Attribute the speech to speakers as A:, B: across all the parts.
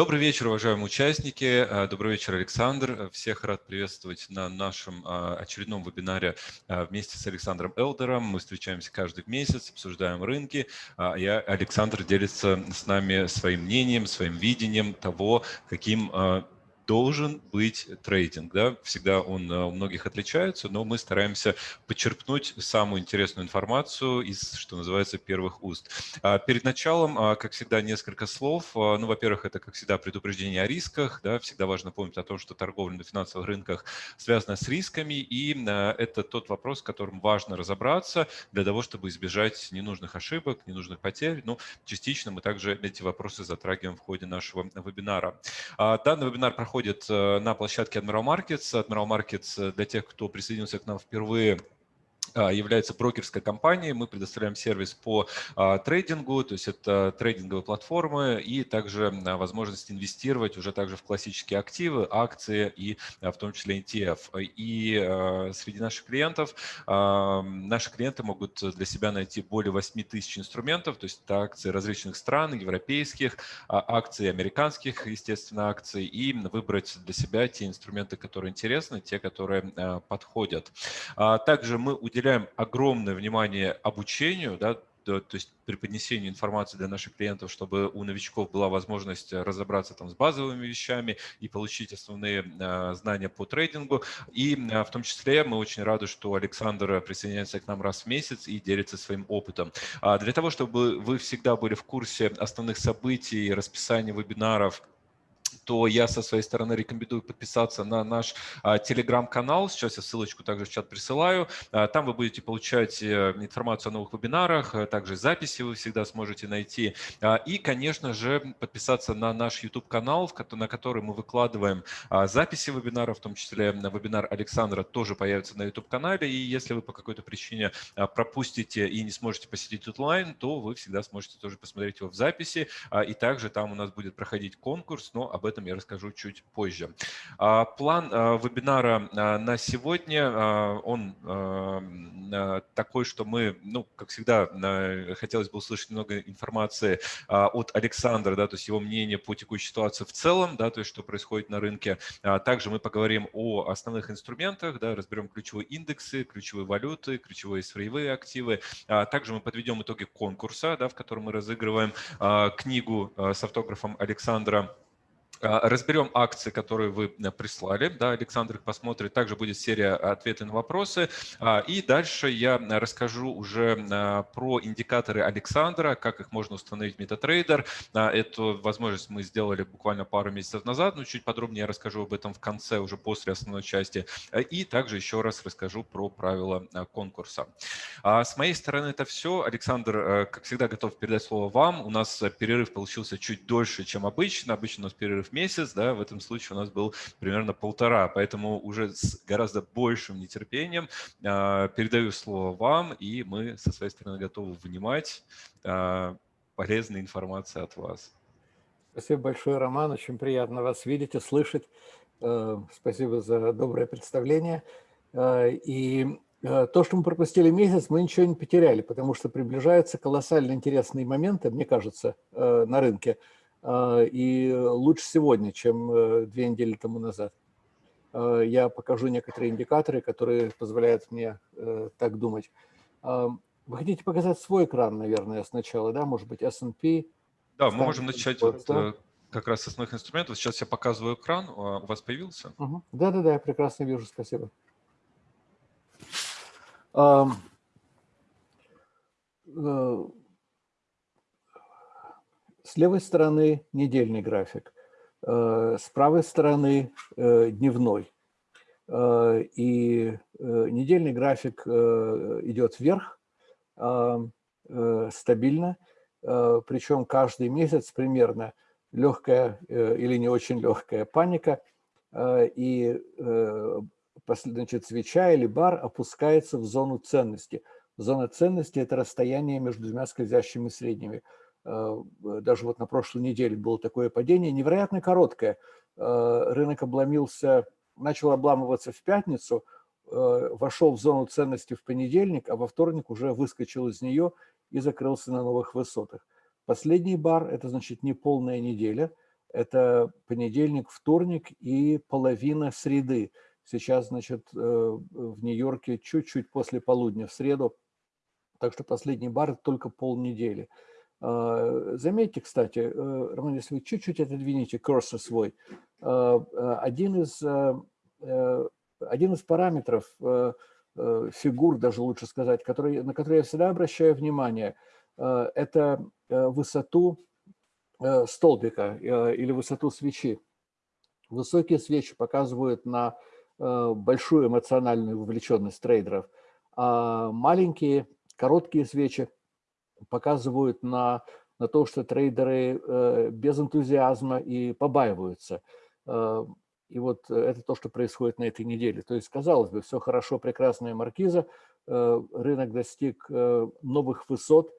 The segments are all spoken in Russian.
A: Добрый вечер, уважаемые участники. Э, добрый вечер, Александр. Всех рад приветствовать на нашем а, очередном вебинаре вместе с Александром Элдером. Мы встречаемся каждый месяц, обсуждаем рынки. А, я, Александр делится с нами своим мнением, своим видением того, каким должен быть трейдинг. Да? Всегда он э, у многих отличается, но мы стараемся подчерпнуть самую интересную информацию из, что называется, первых уст. А перед началом, а, как всегда, несколько слов. А, ну, во-первых, это, как всегда, предупреждение о рисках. Да? Всегда важно помнить о том, что торговля на финансовых рынках связана с рисками, и это тот вопрос, в котором важно разобраться для того, чтобы избежать ненужных ошибок, ненужных потерь. Ну, частично мы также эти вопросы затрагиваем в ходе нашего вебинара. Данный вебинар проходит проходит э, на площадке Admiral Markets. Admiral Markets, э, для тех, кто присоединился к нам впервые, является брокерской компанией. Мы предоставляем сервис по а, трейдингу, то есть это трейдинговые платформы и также а, возможность инвестировать уже также в классические активы, акции и в том числе ETF. И среди наших клиентов, наши клиенты могут для себя найти более 8 тысяч инструментов, то есть это акции различных стран, европейских, акции американских, естественно, акций, и выбрать для себя те инструменты, которые интересны, те, которые подходят. Также мы уделяем огромное внимание обучению, да, то, то есть преподнесению информации для наших клиентов, чтобы у новичков была возможность разобраться там с базовыми вещами и получить основные э, знания по трейдингу. И э, в том числе мы очень рады, что Александр присоединяется к нам раз в месяц и делится своим опытом. А для того, чтобы вы всегда были в курсе основных событий, расписания вебинаров, то я со своей стороны рекомендую подписаться на наш а, телеграм-канал. Сейчас я ссылочку также в чат присылаю. А, там вы будете получать э, информацию о новых вебинарах, а также записи вы всегда сможете найти. И, конечно же, подписаться на наш YouTube-канал, на который мы выкладываем записи вебинаров, в том числе на вебинар Александра тоже появится на YouTube-канале. И если вы по какой-то причине пропустите и не сможете посетить онлайн, то вы всегда сможете тоже посмотреть его в записи. И также там у нас будет проходить конкурс, но об этом я расскажу чуть позже. А, план а, вебинара а, на сегодня, он такой, что мы, ну, как всегда, хотелось бы услышать много информации от Александра, да, то есть его мнение по текущей ситуации в целом, да, то есть что происходит на рынке. Также мы поговорим о основных инструментах, да, разберем ключевые индексы, ключевые валюты, ключевые сырьевые активы. Также мы подведем итоги конкурса, да, в котором мы разыгрываем книгу с автографом Александра разберем акции, которые вы э, прислали. Да, Александр их посмотрит. Также будет серия ответов на вопросы. А, и дальше я расскажу уже а, про индикаторы Александра, как их можно установить в MetaTrader. Эту возможность мы сделали буквально пару месяцев назад, но чуть подробнее я расскажу об этом в конце, уже после основной части. И также еще раз расскажу про правила конкурса. С моей стороны это все. Александр, э, как всегда, готов передать слово вам. У нас перерыв получился чуть дольше, чем обычно. Обычно у нас перерыв месяц, да, в этом случае у нас был примерно полтора, поэтому уже с гораздо большим нетерпением э, передаю слово вам, и мы со своей стороны готовы внимать э, полезной информации от вас.
B: Спасибо большое, Роман, очень приятно вас видеть и слышать. Э, спасибо за доброе представление. Э, и э, то, что мы пропустили месяц, мы ничего не потеряли, потому что приближаются колоссально интересные моменты, мне кажется, на рынке – и лучше сегодня, чем э, две недели тому назад. А, я покажу некоторые индикаторы, которые позволяют мне э, так думать. А, вы хотите показать свой экран, наверное, сначала, да? Может быть, S&P?
A: Да, мы можем начать вот, э, как раз с основных инструментов. Сейчас я показываю экран. У вас появился?
B: Да-да-да, я прекрасно вижу, спасибо. С левой стороны недельный график, э, с правой стороны э, дневной. Э, и недельный график идет вверх стабильно, причем каждый месяц примерно легкая или не очень легкая паника, и значит, свеча или бар опускается в зону ценности. Зона ценности – это расстояние между двумя скользящими средними – даже вот на прошлой неделе было такое падение, невероятно короткое. Э, рынок обломился, начал обламываться в пятницу, э, вошел в зону ценности в понедельник, а во вторник уже выскочил из нее и закрылся на новых высотах. Последний бар – это значит не полная неделя, Это понедельник, вторник и половина среды. Сейчас, значит, в Нью-Йорке чуть-чуть после полудня в среду, так что последний бар только полнедели. Заметьте, кстати, Роман, если вы чуть-чуть отодвинете курсор свой, один из, один из параметров Э, фигур, даже лучше сказать, которые, на которые я всегда обращаю внимание, э, это э, высоту столбика или высоту свечи. Высокие свечи показывают на большую эмоциональную вовлеченность трейдеров, а маленькие, короткие свечи показывают на, на то, что трейдеры без энтузиазма и побаиваются. И вот э, это то, что происходит на этой неделе. То есть, казалось бы, все хорошо, прекрасная маркиза, э, рынок достиг э, новых высот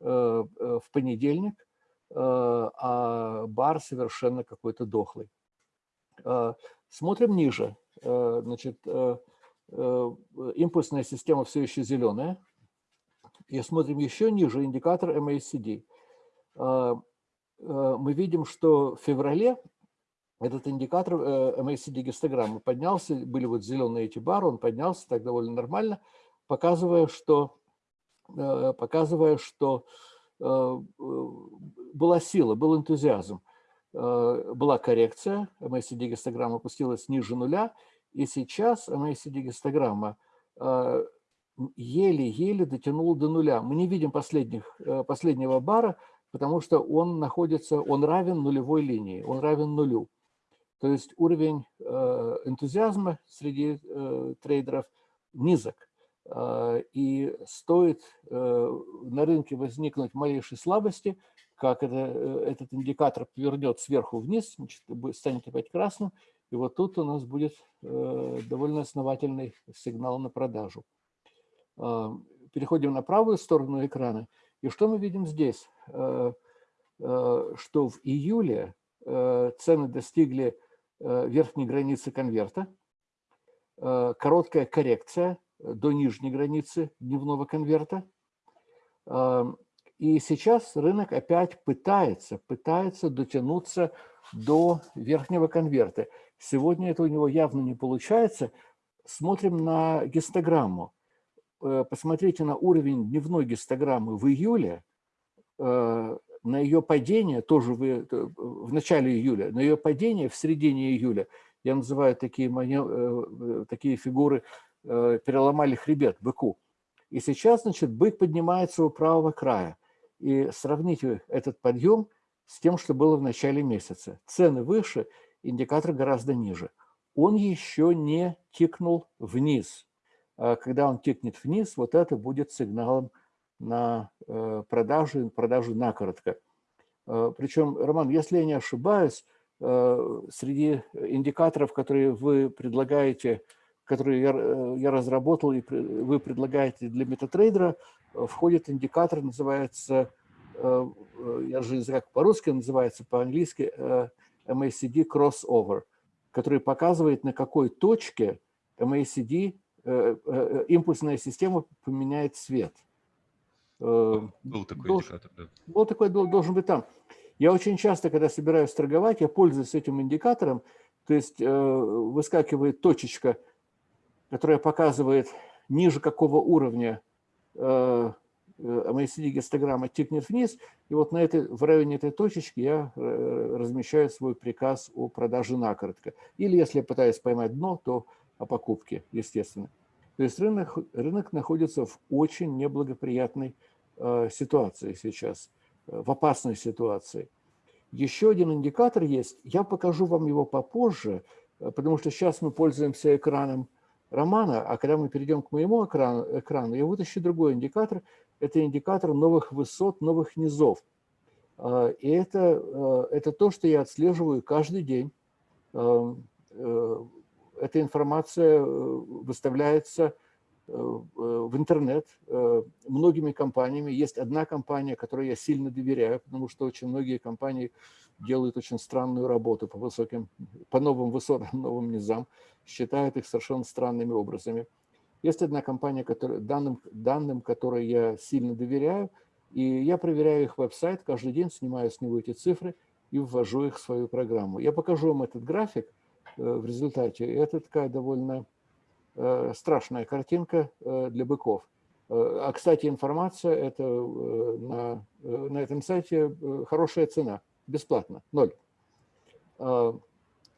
B: в понедельник, а бар совершенно какой-то дохлый. Смотрим ниже. Значит, импульсная система все еще зеленая. И смотрим еще ниже индикатор MACD. Мы видим, что в феврале этот индикатор э, MACD-гистограммы поднялся, были вот зеленые эти бары, он поднялся так довольно нормально, показывая, что, э, показывая, что э, была сила, был энтузиазм. Была коррекция, MACD-гистограмма опустилась ниже нуля, и сейчас MACD-гистограмма еле-еле дотянула до нуля. Мы не видим последних, последнего бара, потому что он находится, он равен нулевой линии, он равен нулю. То есть уровень э, энтузиазма среди э, трейдеров низок. Э, и стоит на рынке возникнуть малейшей слабости, как это, этот индикатор повернет сверху вниз, значит, станет опять красным, и вот тут у нас будет довольно основательный сигнал на продажу. Переходим на правую сторону экрана. И что мы видим здесь? Что в июле цены достигли Э, верхней границы конверта, э, короткая коррекция до нижней границы дневного конверта. И сейчас рынок опять пытается, пытается дотянуться до верхнего конверта. Сегодня это у него явно не получается. Смотрим на гистограмму. Э, посмотрите на уровень дневной гистограммы в июле на ее падение, тоже в, э, в начале июля, на ее падение в середине июля, я называю такие, э, э, такие фигуры, переломали хребет быку. И сейчас, значит, бык поднимается у правого края. И сравните этот подъем с тем, что было в начале месяца. Цены выше, индикатор гораздо ниже. Он еще не тикнул вниз. А когда он тикнет вниз, вот это будет сигналом на э, продажу, продажу накоротко. Э, Причем, Роман, если я не ошибаюсь, э, среди индикаторов, которые вы предлагаете, которые я, я разработал и вы предлагаете для метатрейдера, входит индикатор, называется, я же не знаю, как по-русски называется, по-английски MACD crossover, который показывает, на какой точке MACD, импульсная система поменяет цвет.
A: Э, был такой должен, индикатор, да.
B: Был такой, должен быть там. Я очень часто, когда собираюсь торговать, я пользуюсь этим индикатором, то есть э, выскакивает точечка, которая показывает ниже какого уровня э, MACD-гистограмма тикнет вниз, и вот на этой, в районе этой точечки я размещаю свой приказ о продаже накоротко. Или если я пытаюсь поймать дно, то о покупке, естественно. То есть рынок, рынок находится в очень неблагоприятной э, ситуации сейчас, э, в опасной ситуации. Еще один индикатор есть, я покажу вам его попозже, э, потому что сейчас мы пользуемся экраном романа, а когда мы перейдем к моему экрану, экрану я вытащу другой индикатор, это индикатор новых высот, новых низов. И это, это то, что я отслеживаю каждый день эта информация э, выставляется э, в интернет э, многими компаниями. Есть одна компания, которой я сильно доверяю, потому что очень многие компании делают очень странную работу по высоким, по новым высотам, новым низам, считают их совершенно странными образами. Есть одна компания, которая, данным, данным которой я сильно доверяю, и я проверяю их веб-сайт, каждый день снимаю с него эти цифры, и ввожу их в свою программу. Я покажу вам этот график в результате. Это такая довольно страшная картинка для быков. А, кстати, информация это на, на этом сайте хорошая цена, бесплатно, ноль. А,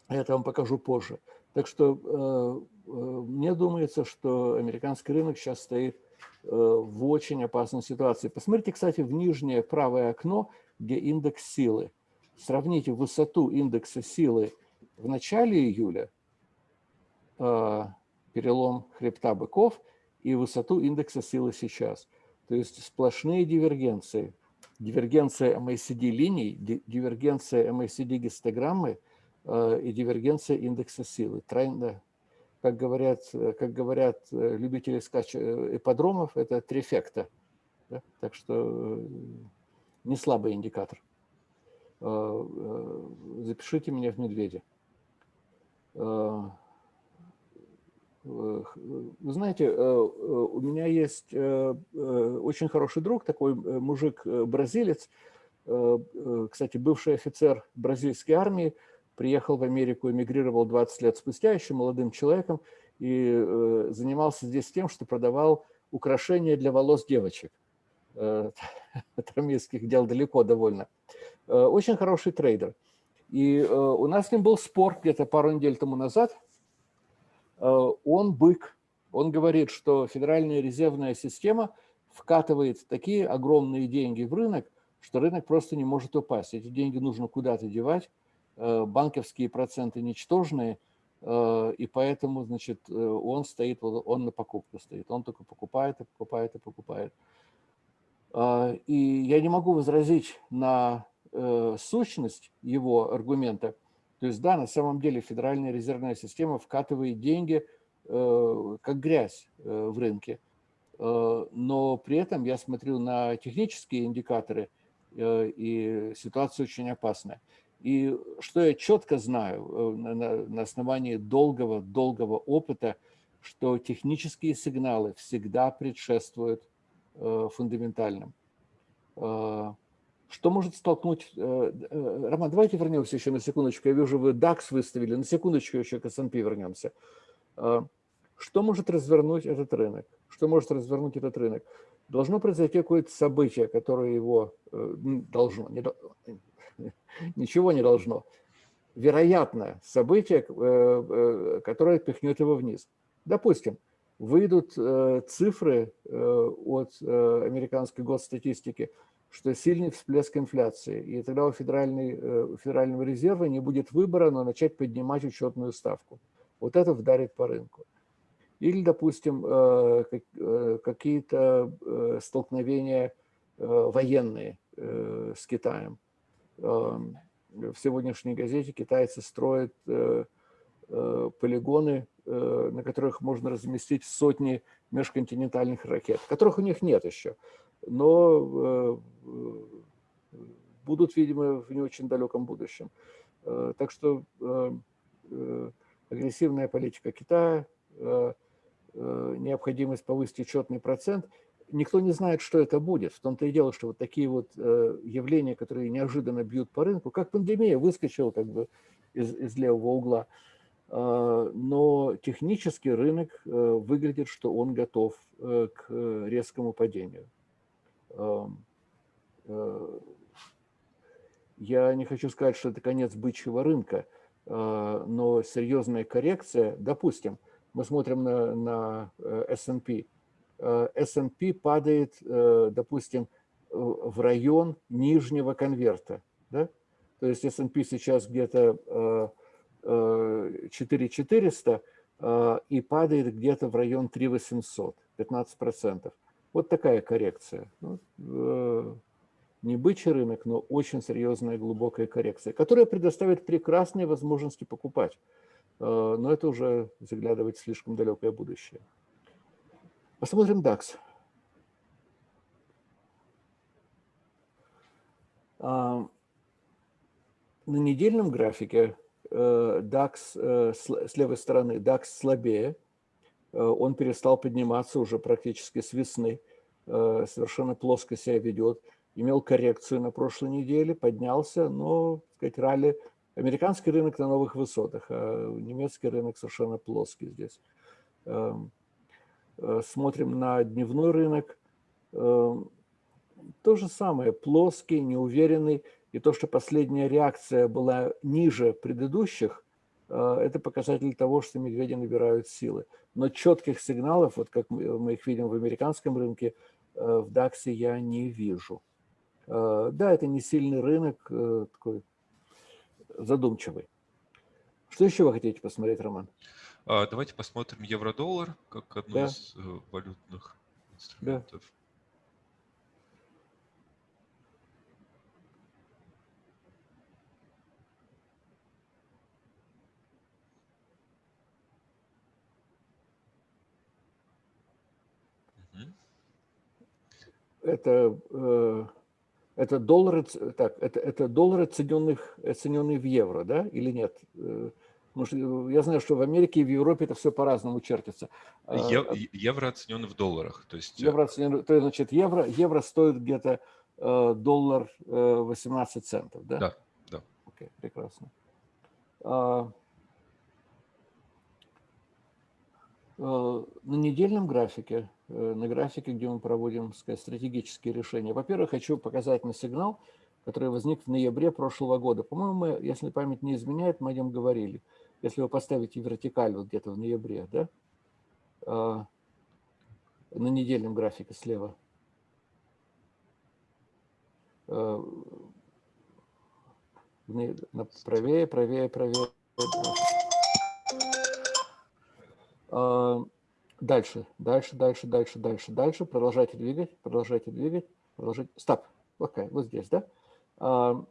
B: это вам покажу позже. Так что мне думается, что американский рынок сейчас стоит в очень опасной ситуации. Посмотрите, кстати, в нижнее правое окно, где индекс силы. Сравните высоту индекса силы в начале июля, перелом хребта быков, и высоту индекса силы сейчас. То есть сплошные дивергенции. Дивергенция MACD линий, дивергенция MACD гистограммы и дивергенция индекса силы. Тройно, как говорят, как говорят любители скач ипподромов, это трефекта. Да? Так что не слабый индикатор. Запишите меня в медведя. Вы знаете, э, э, у меня есть э, очень хороший друг, такой мужик-бразилец, кстати, бывший офицер бразильской армии, приехал в Америку, эмигрировал 20 лет спустя, еще молодым человеком, и занимался здесь тем, что продавал украшения для волос девочек. От армейских дел далеко довольно. Очень хороший трейдер. И у нас с ним был спор где-то пару недель тому назад – Э, он бык. Он говорит, что Федеральная резервная система вкатывает такие огромные деньги в рынок, что рынок просто не может упасть. Эти деньги нужно куда-то девать, э, банковские проценты ничтожные, э, и поэтому, значит, он стоит, он на покупку стоит, он только покупает и покупает и покупает. И я не могу возразить на сущность его аргумента, то есть, да, на самом деле Федеральная резервная система вкатывает деньги э, как грязь э, в рынке. Э, но при этом я смотрю на технические индикаторы, э, и ситуация очень опасная. И что я четко знаю э, на, основании долгого-долгого опыта, что технические сигналы всегда предшествуют э, фундаментальным. Э, что может столкнуть... Э, э, Роман, давайте вернемся еще на секундочку. Я вижу, вы DAX выставили. На секундочку еще к S&P вернемся. Э, что может развернуть этот рынок? Что может развернуть этот рынок? Должно произойти какое-то событие, которое его должно... Не, ничего не должно. Вероятно, событие, которое пихнет его вниз. Допустим, выйдут цифры от американской госстатистики – что сильный всплеск инфляции, и тогда у, федеральной, э, у Федерального резерва не будет выбора, но начать поднимать учетную ставку. Вот это вдарит по рынку. Или, допустим, э, э, какие-то столкновения военные с Китаем. В сегодняшней газете китайцы строят полигоны, на которых можно разместить сотни межконтинентальных ракет, которых у них нет еще но э, будут, видимо, в не очень далеком будущем. Э, так что э, агрессивная политика Китая, необходимость повысить учетный процент, никто не знает, что это будет. В том-то и дело, что вот такие вот явления, которые неожиданно бьют по рынку, как пандемия выскочила как бы из, из левого угла, но технически рынок выглядит, что он готов к резкому падению. Эм, э, я не хочу сказать, что это конец бычьего рынка, э, но серьезная коррекция, допустим, мы смотрим на, на S&P, э, S&P падает, допустим, в район нижнего конверта, да? то есть S&P сейчас где-то 4400 и падает где-то в район 3800, 15%. Вот такая коррекция. Ну, э, не бычий рынок, но очень серьезная глубокая коррекция, которая предоставит прекрасные возможности покупать. Э, но это уже заглядывать слишком далекое будущее. Посмотрим DAX. А, на недельном графике э, DAX с левой стороны DAX слабее, Э, он перестал подниматься уже практически с весны, э, совершенно плоско себя ведет. имел коррекцию на прошлой неделе, поднялся, но, так сказать, ралли, американский рынок на новых высотах, а немецкий рынок совершенно плоский здесь. Эм, э, смотрим на дневной рынок, эм, то же самое, плоский, неуверенный, и то, что последняя реакция была ниже предыдущих, э, это показатель того, что медведи набирают силы. Но четких сигналов, вот как мы их видим в американском рынке, э, в DAX я не вижу. Э, да, это не сильный рынок, такой задумчивый. Что еще вы хотите посмотреть, Роман?
A: А, давайте посмотрим евро-доллар как одну да. из валютных инструментов. Да.
B: Это, э, это доллары, так, это, это доллары, оцененных, оцененные в евро, да, или нет? Потому э, что я знаю, что в Америке и в Европе это все по-разному чертится.
A: А, евро, евро оценен в долларах. То есть...
B: Э, евро оценен, то есть, значит, евро, евро стоит где-то доллар 18 центов, да?
A: Да, да.
B: Окей, прекрасно. А, на недельном графике Э, на графике, где мы проводим сказать, стратегические решения. Во-первых, хочу показать на сигнал, который возник в ноябре прошлого года. По-моему, если память не изменяет, мы о нем говорили. Если вы поставите вертикаль вот где-то в ноябре, да, а, на недельном графике слева, а, правее, правее, правее. Дальше, дальше, дальше, дальше, дальше, дальше. Продолжайте двигать, продолжайте двигать, продолжайте. Стоп. Окей, вот здесь, да? А,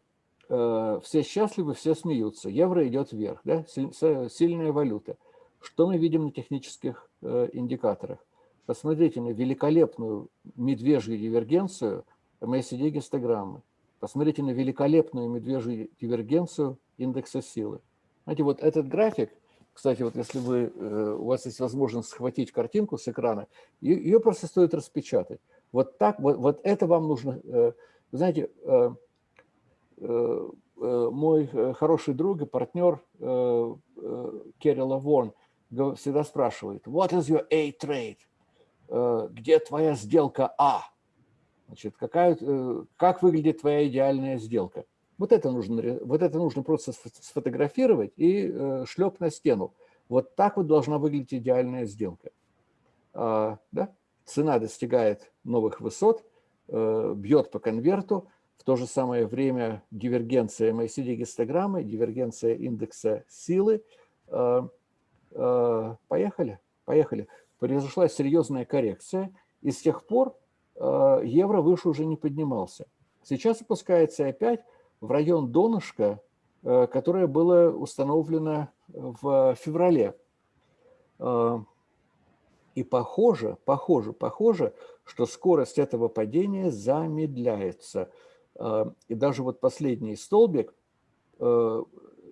B: а, все счастливы, все смеются. Евро идет вверх, да? Сильная валюта. Что мы видим на технических э, индикаторах? Посмотрите на великолепную медвежью дивергенцию MACD гистограммы. Посмотрите на великолепную медвежью дивергенцию индекса силы. Знаете, вот этот график – кстати, вот если вы, э, у вас есть возможность схватить картинку с экрана, ее просто стоит распечатать. Вот так, вот, вот это вам нужно. Э, вы знаете, э, мой хороший друг и партнер Керрила Ворн всегда спрашивает, what is your A-trade? Где твоя сделка А? Значит, какая, как выглядит твоя идеальная сделка? Вот это нужно, вот это нужно просто сфотографировать и э, шлеп на стену. Вот так вот должна выглядеть идеальная сделка. А, да? Цена достигает новых высот, э, бьет по конверту, в то же самое время дивергенция MACD-гистограммы, дивергенция индекса силы. Э, э, поехали, поехали. Произошла серьезная коррекция, и с тех пор э, евро выше уже не поднимался. Сейчас опускается опять, в район донышка, э, которое было установлено в феврале. Э, и похоже, похоже, похоже, что скорость этого падения замедляется. Э, и даже вот последний столбик,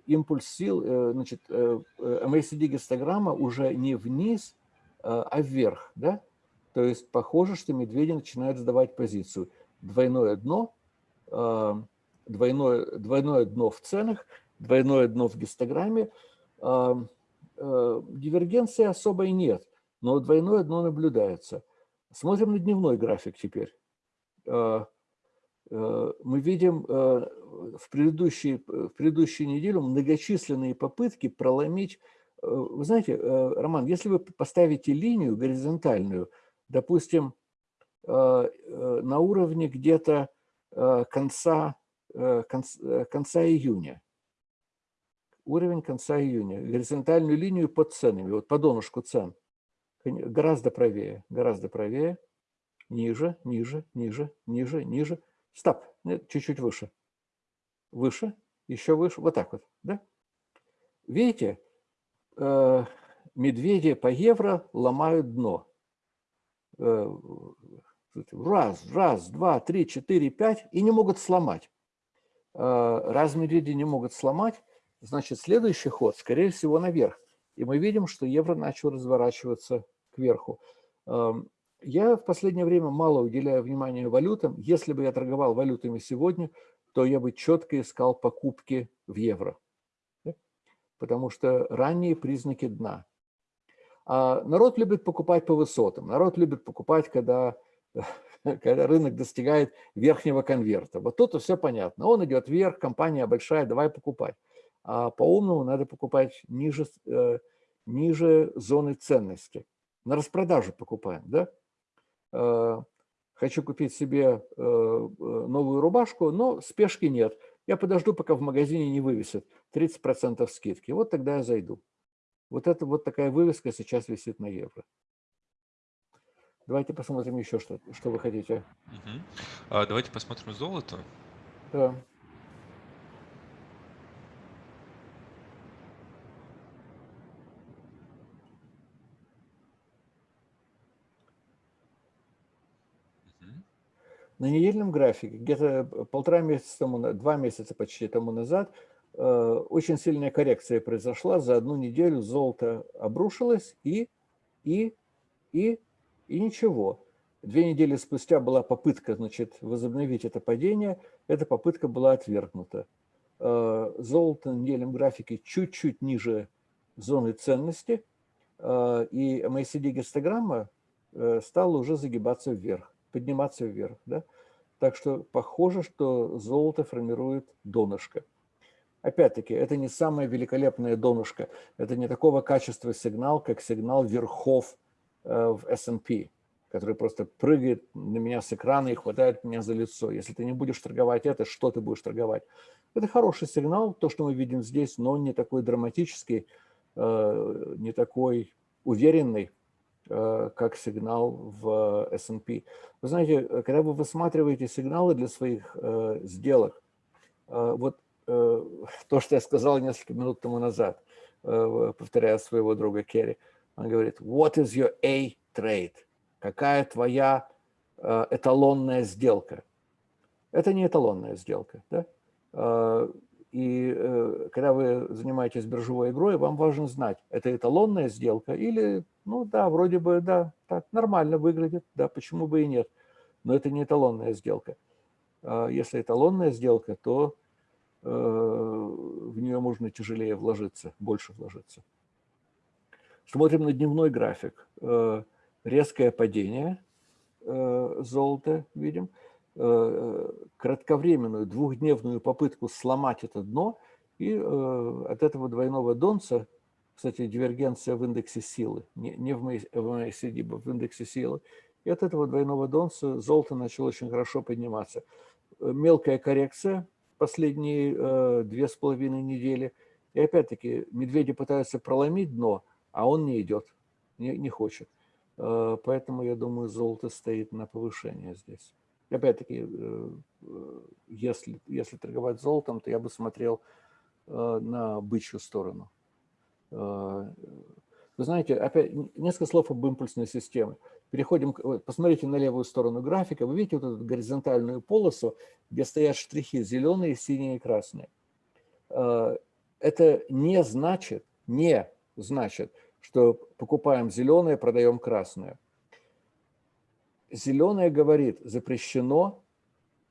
B: импульс сил, значит, MACD-гистограмма уже не вниз, а вверх, да? То есть похоже, что медведи начинают сдавать позицию. Двойное дно – двойное, двойное дно в ценах, двойное дно в гистограмме. А, а, дивергенции особой нет, но двойное дно наблюдается. Смотрим на дневной график теперь. А, мы видим в предыдущей, в предыдущую неделю многочисленные попытки проломить. Вы знаете, Роман, если вы поставите линию горизонтальную, допустим, на уровне где-то конца Э, э, конца июня. Уровень конца июня. Горизонтальную линию под ценами, вот по донышку цен. Гораздо правее, гораздо правее. Ниже, ниже, ниже, ниже, ниже. Стоп, чуть-чуть выше. Выше, еще выше, вот так вот, да? Видите, э, медведи по евро ломают дно. Раз, раз, два, три, четыре, пять, и не могут сломать. Э, раз медведи не могут сломать, значит, следующий ход, скорее всего, наверх. И мы видим, что евро начал разворачиваться кверху. Эм, Я в последнее время мало уделяю внимания валютам. Если бы я торговал валютами сегодня, то я бы четко искал покупки в евро. Потому что ранние признаки дна. А народ любит покупать по высотам. Народ любит покупать, когда, когда рынок достигает верхнего конверта. Вот тут все понятно. Он идет вверх, компания большая, давай покупать. А по-умному надо покупать ниже, э, ниже зоны ценности. На распродажу покупаем, да? Э, хочу купить себе э, новую рубашку, но спешки нет. Я подожду, пока в магазине не вывесят 30% скидки. Вот тогда я зайду. Вот это вот такая вывеска сейчас висит на евро. Давайте посмотрим еще что, что вы хотите.
A: Угу. А, давайте посмотрим золото.
B: Да. На недельном графике, где-то полтора месяца тому, два месяца почти тому назад, э, очень сильная коррекция произошла. За одну неделю золото обрушилось и, и, и, и ничего. Две недели спустя была попытка значит, возобновить это падение. Эта попытка была отвергнута. Э, золото на недельном графике чуть-чуть ниже зоны ценности. Э, и MACD-гистограмма стала уже загибаться вверх подниматься вверх. Да? Так что похоже, что золото формирует донышко. Опять-таки, это не самое великолепное донышко. Это не такого качества сигнал, как сигнал верхов э, в S&P, который просто прыгает на меня с экрана и хватает меня за лицо. Если ты не будешь торговать это, что ты будешь торговать? Это хороший сигнал, то, что мы видим здесь, но не такой драматический, э, не такой уверенный. Э, как сигнал в S&P. Вы знаете, э, когда вы высматриваете сигналы для своих э, сделок, вот то, что я сказал несколько минут тому назад, повторяя своего друга Керри, он говорит, what is your A trade? Какая твоя эталонная сделка? Это не эталонная сделка. Да? И э, когда вы занимаетесь биржевой игрой, вам важно знать, это эталонная сделка или, ну да, вроде бы, да, так нормально выглядит, да, почему бы и нет. Но это не эталонная сделка. А если эталонная сделка, то э, в нее можно тяжелее вложиться, больше вложиться. Смотрим на дневной график. Э, резкое падение золота видим. Э, кратковременную двухдневную попытку сломать это дно, и э, от этого двойного донца, кстати, дивергенция в индексе силы, не в MACD, в индексе силы, и от этого двойного донца золото начало очень хорошо подниматься. Э, мелкая коррекция последние две с половиной недели, и опять-таки медведи пытаются проломить дно, а он не идет, не, не хочет. Поэтому, я думаю, золото стоит на повышение здесь. Опять-таки, э, э, если, если торговать золотом, то я бы смотрел э, на бычью сторону. Вы знаете, опять несколько слов об импульсной системе. Переходим, посмотрите на левую сторону графика, вы видите вот эту горизонтальную полосу, где стоят штрихи зеленые, синие и красные. Это не значит, не значит, что покупаем зеленое, продаем красное. Зеленое говорит, запрещено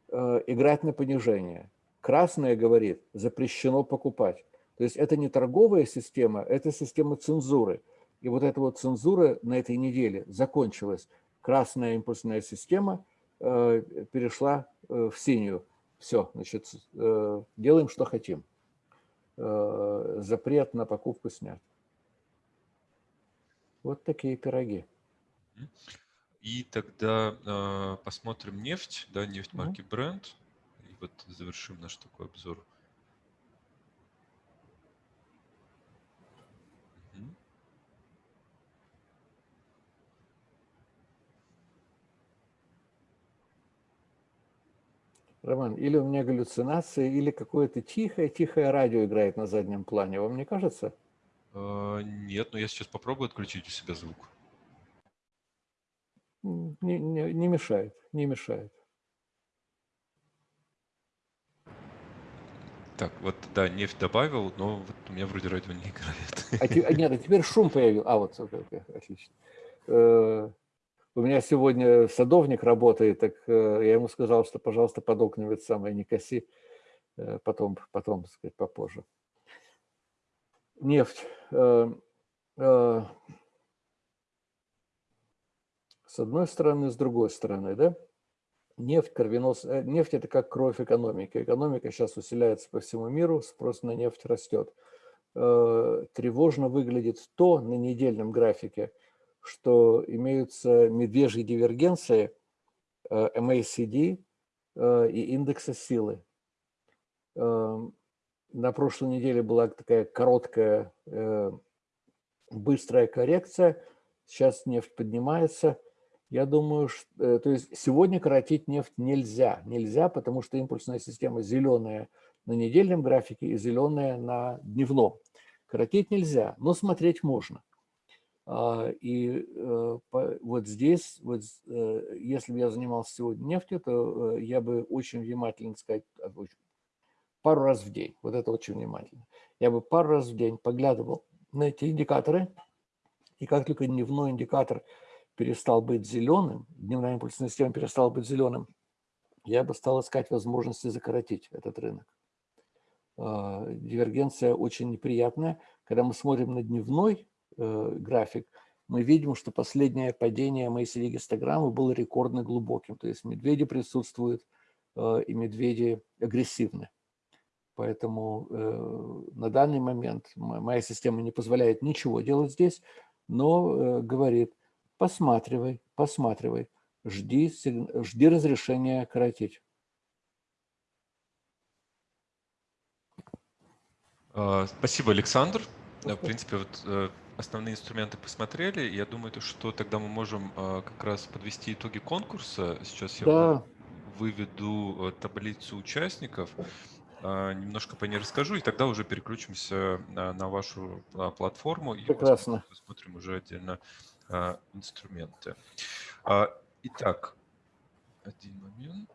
B: э, играть на понижение. Красное говорит, запрещено покупать. То есть это не торговая система, это система цензуры. И вот эта вот цензура на этой неделе закончилась. Красная импульсная система э, перешла э, в синюю. Все, значит, э, делаем, что хотим. Э, запрет на покупку снят. Вот такие пироги.
A: И тогда э, посмотрим нефть, да, нефть марки Brent. И вот завершим наш такой обзор.
B: Роман, или у меня галлюцинации, или какое-то тихое-тихое радио играет на заднем плане. Вам не кажется?
A: Э, нет, но я сейчас попробую отключить у себя звук
B: не, не, не мешает, не мешает.
A: Так, вот, да, нефть добавил, но вот у меня вроде радио не играет.
B: А, а, нет, а теперь шум появился. А, вот, отлично. Э, У меня сегодня садовник работает, так э, я ему сказал, что, пожалуйста, под окнами это самое не коси, э, потом, потом, так сказать, попозже. Нефть. Э, с одной стороны, с другой стороны, да? Нефть, кровенос, нефть – это как кровь экономики. Экономика сейчас усиляется по всему миру, спрос на нефть растет. Тревожно выглядит то на недельном графике – что имеются медвежьи дивергенции э, MACD э, и индекса силы. На прошлой неделе была такая короткая, э, быстрая коррекция. Сейчас нефть поднимается. Я думаю, что, то есть сегодня коротить нефть нельзя. Нельзя, потому что импульсная система зеленая на недельном графике и зеленая на дневном. Коротить нельзя, но смотреть можно. А, и э, вот здесь, вот, э, если бы я занимался сегодня нефтью, то э, я бы очень внимательно, сказать, пару раз в день, вот это очень внимательно, я бы пару раз в день поглядывал на эти индикаторы, и как только дневной индикатор перестал быть зеленым, дневная импульсная система перестала быть зеленым, я бы стал искать возможности закоротить этот рынок. А, дивергенция очень неприятная. Когда мы смотрим на дневной Э, график, мы видим, что последнее падение MACD гистограммы было рекордно глубоким. То есть медведи присутствуют э, и медведи агрессивны. Поэтому э, на данный момент моя система не позволяет ничего делать здесь, но говорит, посматривай, посматривай, жди, жди разрешения коротить.
A: А, спасибо, Александр. В принципе, вот основные инструменты посмотрели. Я думаю, что тогда мы можем э, как раз подвести итоги конкурса. Сейчас я
B: да.
A: выведу э, таблицу участников, э, немножко по ней расскажу, и тогда уже переключимся на, на вашу платформу и
B: Прекрасно.
A: посмотрим уже отдельно инструменты. Итак, один момент.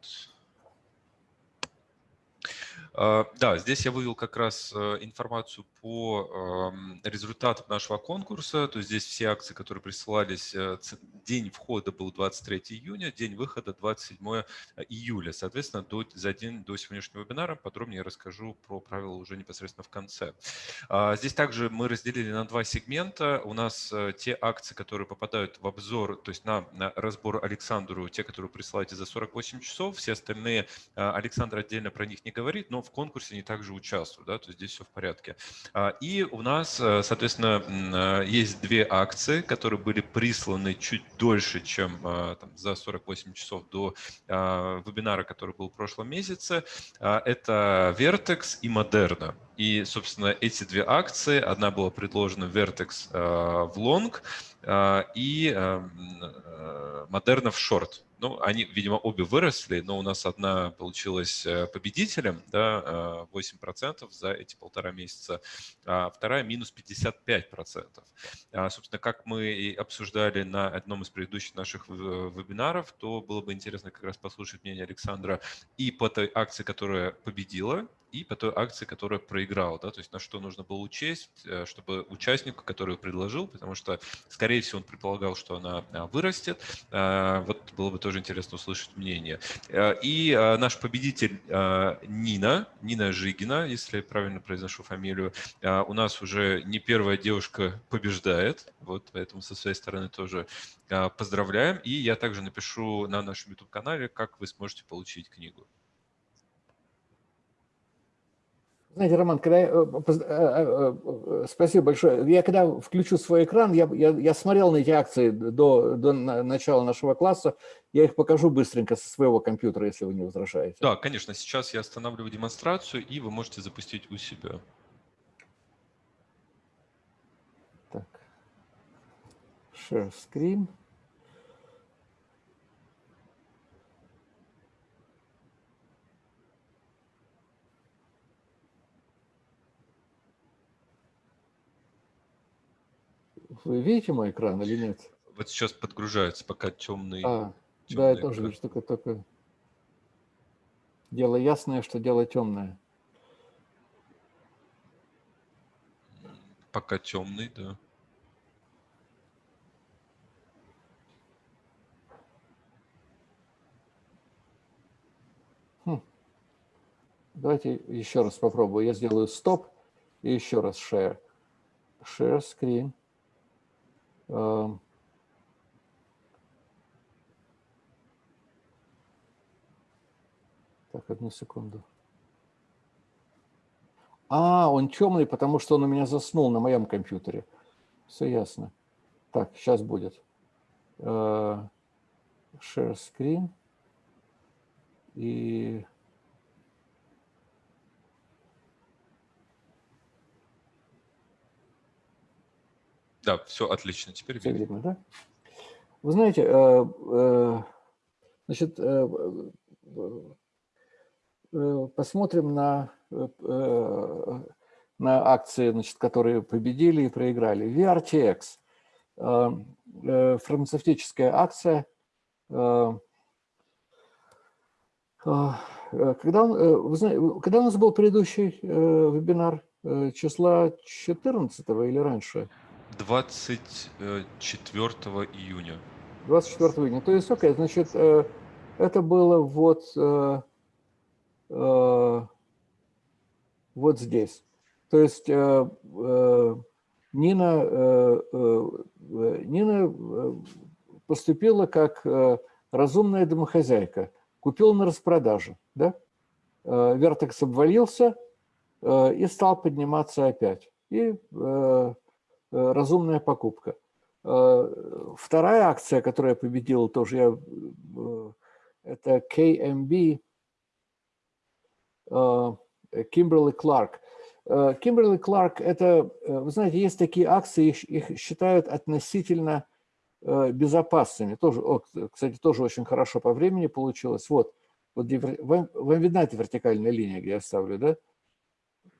A: А, да, здесь я вывел как раз э, информацию по результатам нашего конкурса. То есть здесь все акции, которые присылались, э, день входа был 23 июня, день выхода 27 э, июля. Соответственно, до, за день до сегодняшнего вебинара подробнее расскажу про правила уже непосредственно в конце. А, здесь также мы разделили на два сегмента. У нас те акции, которые попадают в обзор, то есть на, на разбор Александру, те, которые присылаете за 48 часов, все остальные Александр отдельно про них не говорит, но в конкурсе они также участвуют, да, то есть здесь все в порядке. А, и у нас, э, соответственно, э, есть две акции, которые были присланы чуть дольше, чем э, там, за 48 часов до вебинара, который был в прошлом месяце. А, это Vertex и Moderna. И, собственно, эти две акции, одна была предложена Vertex в long и Moderna в short. Ну, они, видимо, обе выросли, но у нас одна получилась э, победителем, да, 8% э, за эти полтора месяца, а вторая минус 55%. А, собственно, как мы и обсуждали на одном из предыдущих наших вебинаров, то было бы интересно как раз послушать мнение Александра и по той акции, которая победила, и по той акции, которая проиграла, да, то есть на что нужно было учесть, э, чтобы участнику, который предложил, потому что, скорее всего, он предполагал, что она а, вырастет, а, вот было бы тоже интересно услышать мнение. Э, и а, наш победитель Нина, Нина Жигина, если я правильно произношу фамилию, у нас уже не первая девушка побеждает, вот поэтому со своей стороны тоже поздравляем, и я также напишу на нашем YouTube-канале, как вы сможете получить книгу.
B: Знаете, Роман, когда я, э, э, э, спасибо большое. Я когда включу свой экран, я, я, я смотрел на эти акции до, до начала нашего класса, я их покажу быстренько со своего компьютера, если вы не возражаете.
A: Да, конечно. Сейчас я останавливаю демонстрацию, и вы можете запустить у себя.
B: Так. Share screen. Вы видите мой экран или нет?
A: Вот сейчас подгружается пока темный.
B: А, темный да, я тоже вижу, только, только дело ясное, что дело темное.
A: Пока темный, да. Хм.
B: Давайте еще раз попробую. Я сделаю стоп и еще раз share. Share screen. Эм. Так, одну секунду. А, он темный, потому что он у меня заснул на моем компьютере. Все ясно. Так, сейчас будет. Uh, share screen. И...
A: Да, все отлично. Теперь
B: все видно. видно, да? Вы знаете, э, э, значит, э, посмотрим на, на акции, значит, которые победили и проиграли. VRTX, фармацевтическая акция, когда, знаете, когда у нас был предыдущий вебинар, числа 14 или раньше?
A: 24 июня.
B: 24 июня. То есть, окей, значит, это было вот Э, вот здесь. То есть э, э, Нина, Нина поступила как разумная домохозяйка, купила на распродаже. Да? Вертекс обвалился и стал подниматься опять. И разумная покупка. Вторая акция, которая победила тоже, я, это KMB Кимберли Кларк. Кимберли Кларк – это, э, вы знаете, есть такие акции, их, их считают относительно э, безопасными. Тоже, о, кстати, тоже очень хорошо по времени получилось. Вот, вот вам, вам видна эта вертикальная линия, где я ставлю, да?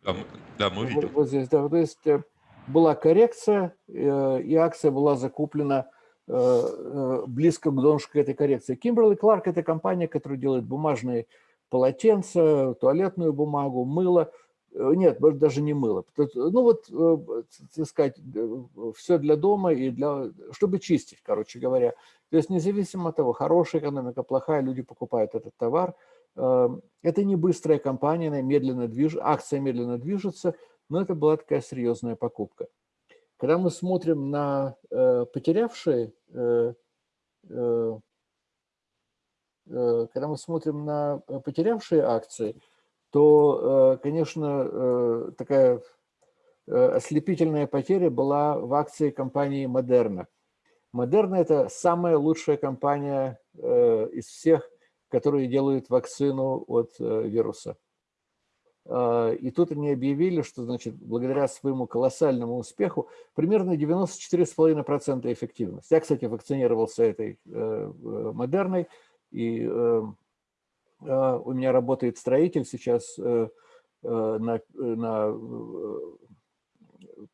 A: Да, да мы видим. Вот,
B: вот здесь, да. То есть э, была коррекция, и акция была закуплена близко к донышку этой коррекции. Кимберли Кларк – это компания, которая делает бумажные полотенце, туалетную бумагу, мыло. Э, нет, даже не мыло. Ну вот, э, так сказать, э, все для дома и для, чтобы чистить, короче говоря. То есть независимо от того, хорошая экономика, плохая, люди покупают этот товар. Это не быстрая компания, она медленно движется, акция медленно движется, но это была такая серьезная покупка. Когда мы смотрим на потерявшие Э, когда мы смотрим на э, потерявшие акции, то, э, конечно, такая ослепительная потеря была в акции компании Модерна. Модерна – это самая лучшая компания из всех, которые делают вакцину от вируса. И тут они объявили, что значит, благодаря своему колоссальному успеху примерно 94,5% эффективность. Я, кстати, вакцинировался этой модерной, и э, э, у меня работает строитель сейчас э, на, на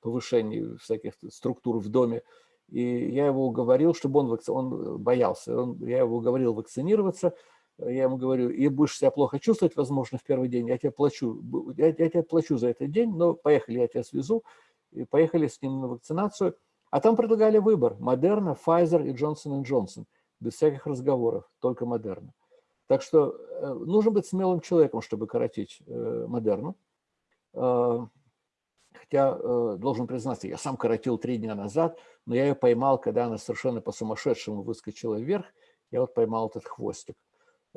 B: повышении всяких структур в доме. И я его уговорил, чтобы он, он боялся. Он, я его уговорил вакцинироваться. Я ему говорю, и будешь себя плохо чувствовать, возможно, в первый день, я тебе плачу, я, я тебе плачу за этот день, но поехали, я тебя свезу. И поехали с ним на вакцинацию. А там предлагали выбор – Модерна, Pfizer и Johnson Johnson без всяких разговоров, только модерна. Так что э, нужно быть смелым человеком, чтобы коротить э, модерну. Э, хотя, должен признаться, я сам коротил три дня назад, но я ее поймал, когда она совершенно по-сумасшедшему выскочила вверх. Я вот поймал этот хвостик.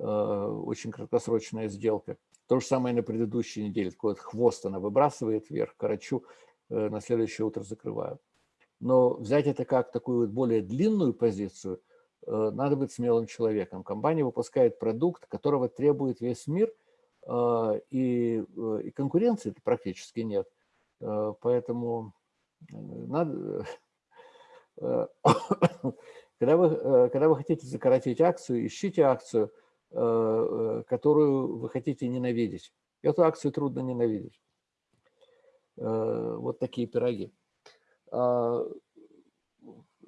B: Очень краткосрочная сделка. То же самое на предыдущей неделе. Такой вот хвост она выбрасывает вверх, корочу, на следующее утро закрываю. Но взять это как такую вот более длинную позицию – Э, надо быть смелым человеком. Компания выпускает продукт, которого требует весь мир, э, и, э, и конкуренции практически нет. Поэтому надо... Когда вы, когда вы хотите закоротить акцию, ищите акцию, которую вы хотите ненавидеть. Эту акцию трудно ненавидеть. Вот такие пироги.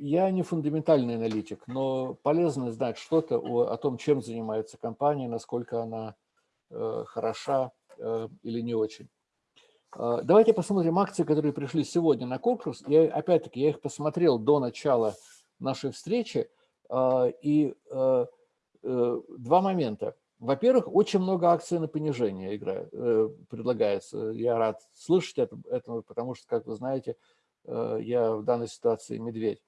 B: Я не фундаментальный аналитик, но полезно знать что-то о, о том, чем занимается компания, насколько она э, хороша э, или не очень. Э, давайте посмотрим акции, которые пришли сегодня на конкурс. Я, опять-таки, я их посмотрел до начала нашей встречи. Э, и э, э, два момента. во-первых, очень много акций на понижение игра, э, предлагается. Я рад слышать это, это, потому что, как вы знаете, э, я в данной ситуации медведь.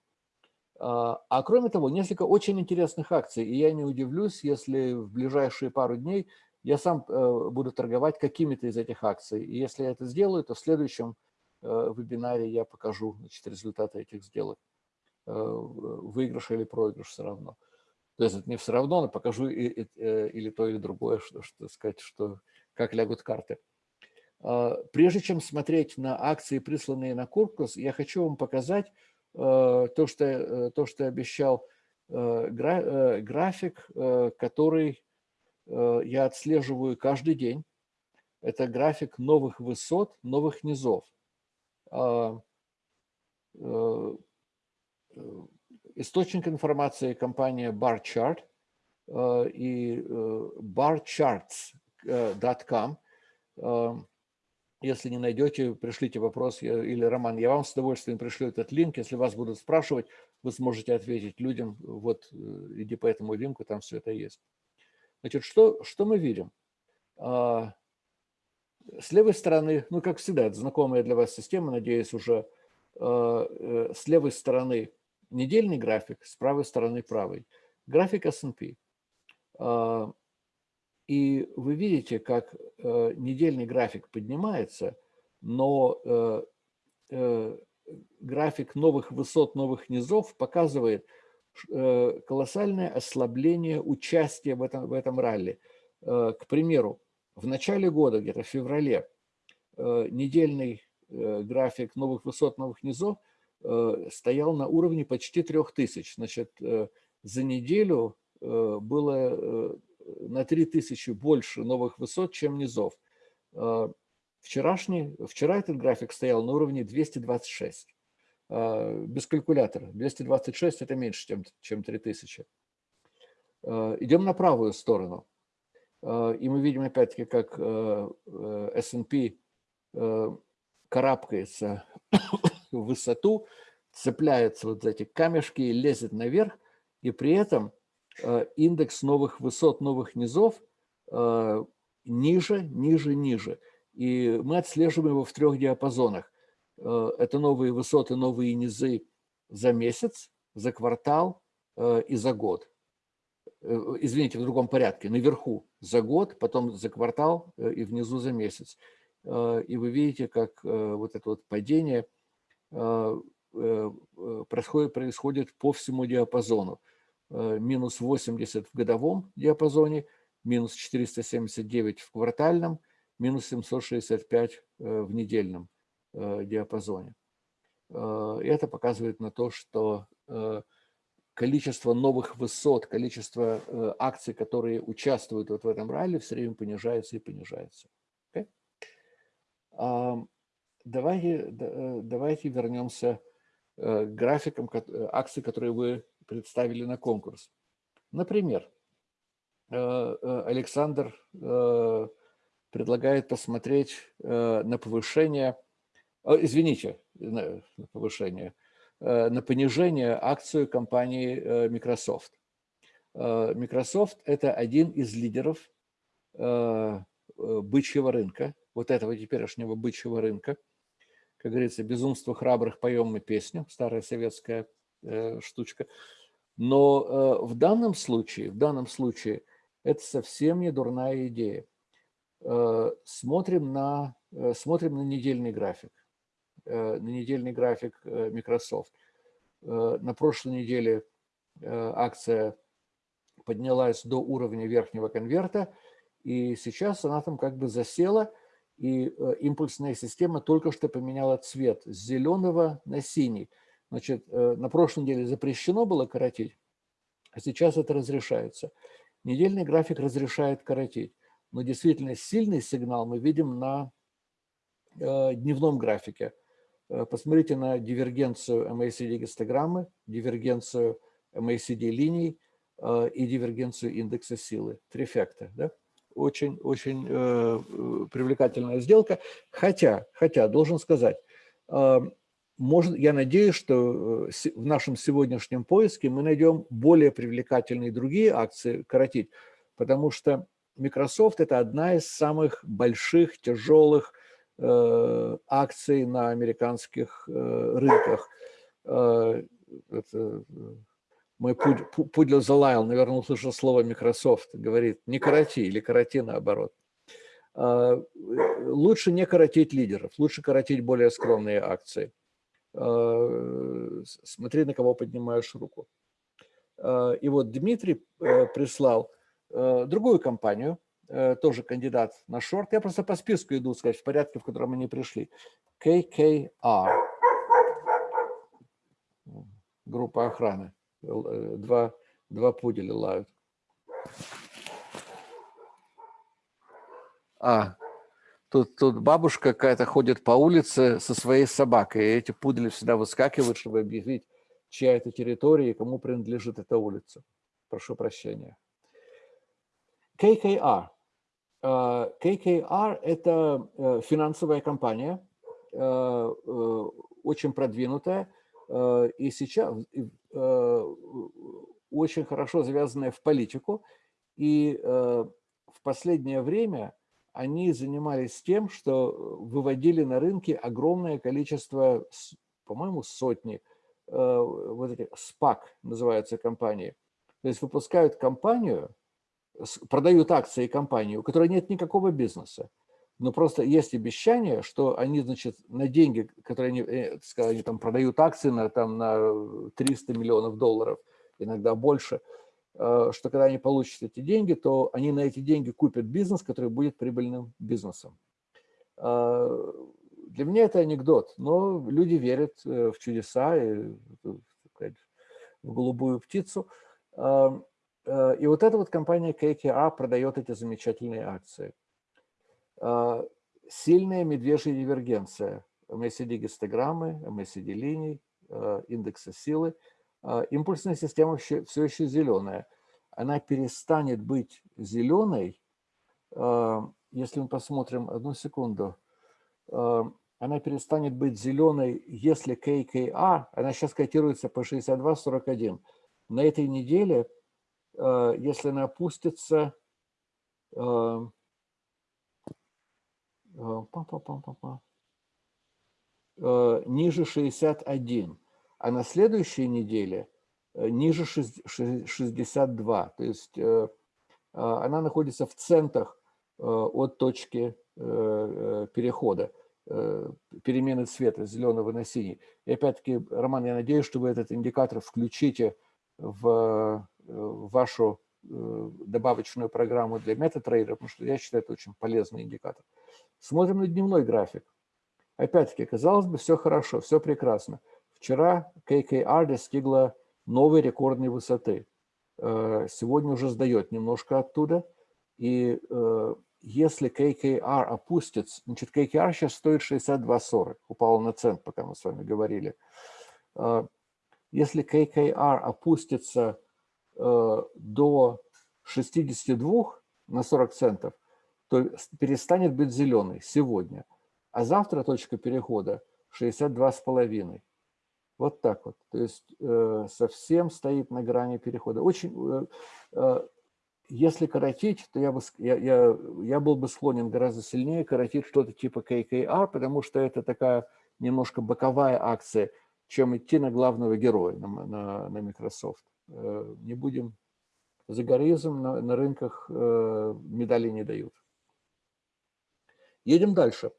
B: А, а кроме того, несколько очень интересных акций, и я не удивлюсь, если в ближайшие пару дней я сам э, буду торговать какими-то из этих акций. И если я это сделаю, то в следующем э, вебинаре я покажу значит, результаты этих сделок. Э, выигрыш или проигрыш все равно. То есть это не все равно, но покажу и, и, или то, или другое, что, что сказать, что, как лягут карты. А, прежде чем смотреть на акции, присланные на Куркус, я хочу вам показать то, что, то, что обещал график, который Э, я отслеживаю каждый день. Это график новых высот, новых низов. Э, э, источник информации компания BarChart и barcharts.com. Если не найдете, пришлите вопрос или Роман, я вам с удовольствием пришлю этот линк. Если вас будут спрашивать, вы сможете ответить людям, вот иди по этому линку, там все это есть. Значит, что, что мы видим? С левой стороны, ну, как всегда, это знакомая для вас система, надеюсь, уже э, с левой стороны недельный график, с правой стороны правый. График S&P. А, и вы видите, как э, недельный график поднимается, но э, график новых высот, новых низов показывает, Э, колоссальное ослабление участия в этом, в этом ралли. Э, к примеру, в начале года, где-то в феврале, э, недельный график новых высот, новых низов стоял на уровне почти 3000. Значит, за неделю было на 3000 больше новых высот, чем низов. Вчерашний, вчера этот график стоял на уровне 226. А, без калькулятора. 226 – это меньше, чем, чем 3000. А, идем на правую сторону. И мы видим опять-таки, как S&P карабкается в высоту, цепляется вот за эти камешки и лезет наверх, и при этом индекс новых высот, новых низов ниже, ниже, ниже. И мы отслеживаем его в трех диапазонах. Э, это новые высоты, новые низы за месяц, за квартал э, и за год. Э, извините, в другом порядке. Наверху за год, потом за квартал и внизу за месяц. И вы видите, как вот это вот падение происходит, происходит по всему диапазону. Минус 80 в годовом диапазоне, минус 479 в квартальном, минус 765 в недельном Э, диапазоне. Э, это показывает на то, что э, количество новых высот, количество акций, которые участвуют вот в этом ралли, все время понижается и понижается. Okay? Давайте, давайте вернемся к графикам акций, которые вы представили на конкурс. Например, Александр предлагает посмотреть на повышение извините, на повышение, э, на понижение акцию компании э, Microsoft. Э, Microsoft – это один из лидеров бычьего рынка, вот этого теперешнего бычьего рынка. Как говорится, безумство храбрых поем мы песню, старая советская штучка. Но в данном случае, в данном случае это совсем не дурная идея. Смотрим на, смотрим на недельный график. Э, на недельный график э, Microsoft. Э, на прошлой неделе акция поднялась до уровня верхнего конверта, и сейчас она там как бы засела, и импульсная система только что поменяла цвет с зеленого на синий. Значит, на прошлой неделе запрещено было коротить, а сейчас это разрешается. Недельный график разрешает коротить, но действительно сильный сигнал мы видим на дневном графике – Э, посмотрите на дивергенцию MACD гистограммы, дивергенцию MACD линий э, и дивергенцию индекса силы. Трифекта. Да? Очень, очень э, привлекательная сделка. Хотя, хотя, должен сказать, э, может, я надеюсь, что в нашем сегодняшнем поиске мы найдем более привлекательные другие акции коротить, потому что Microsoft – это одна из самых больших, тяжелых акций на американских рынках. Это, мой пудель залаял, наверное, услышал слово Microsoft, говорит, не короти или короти наоборот. Лучше не коротить лидеров, лучше коротить более скромные акции. Смотри, на кого поднимаешь руку. И вот Дмитрий прислал другую компанию, тоже кандидат на шорт. Я просто по списку иду, сказать, в порядке, в котором они пришли. KKR. Группа охраны. Два, два пуделя лают. А, тут, тут бабушка какая-то ходит по улице со своей собакой, и эти пудели всегда выскакивают, чтобы объявить, чья это территория и кому принадлежит эта улица. Прошу прощения. KKR. KKR – это э, финансовая компания, э, э, очень продвинутая, и сейчас очень хорошо завязанная в политику. И в последнее время они занимались тем, что выводили на рынки огромное количество, по-моему, сотни, вот эти SPAC называются компании. То есть выпускают компанию, продают акции компании, у которой нет никакого бизнеса, но просто есть обещание, что они, значит, на деньги, которые они, э, сказать, они там продают акции на, там, на 300 миллионов долларов, иногда больше, э, что когда они получат эти деньги, то они на эти деньги купят бизнес, который будет прибыльным бизнесом. Э, для меня это анекдот, но люди верят в чудеса и в голубую птицу. И вот эта вот компания KKR продает эти замечательные акции. Э, сильная медвежья дивергенция. MACD-гистограммы, MACD-линий, э, индекса силы. Импульсная система все еще зеленая. Она перестанет быть зеленой, если мы посмотрим, одну секунду, она перестанет быть зеленой, если KKR, она сейчас котируется по 62.41. На этой неделе если она опустится э, э, ниже 61, а на следующей неделе ниже 62. То есть она находится в центах от точки перехода, перемены цвета зеленого на синий. И опять-таки, Роман, я надеюсь, что вы этот индикатор включите в вашу э, добавочную программу для метатрейдера, потому что я считаю, это очень полезный индикатор. Смотрим на дневной график. Опять-таки, казалось бы, все хорошо, все прекрасно. Вчера KKR достигла новой рекордной высоты. Э, сегодня уже сдает немножко оттуда. И э, если KKR опустится, значит, KKR сейчас стоит 62.40, упала на цент, пока мы с вами говорили. Если KKR опустится Э, до 62 на 40 центов, то перестанет быть зеленый сегодня. А завтра точка перехода 62,5. Вот так вот. То есть э, совсем стоит на грани перехода. Очень, э, если коротить, то я, бы, я, я, я был бы склонен гораздо сильнее коротить что-то типа KKR, потому что это такая немножко боковая акция, чем идти на главного героя, на, на, на Microsoft. Э, не будем за горизм на, на рынках э, медали не дают. Едем дальше.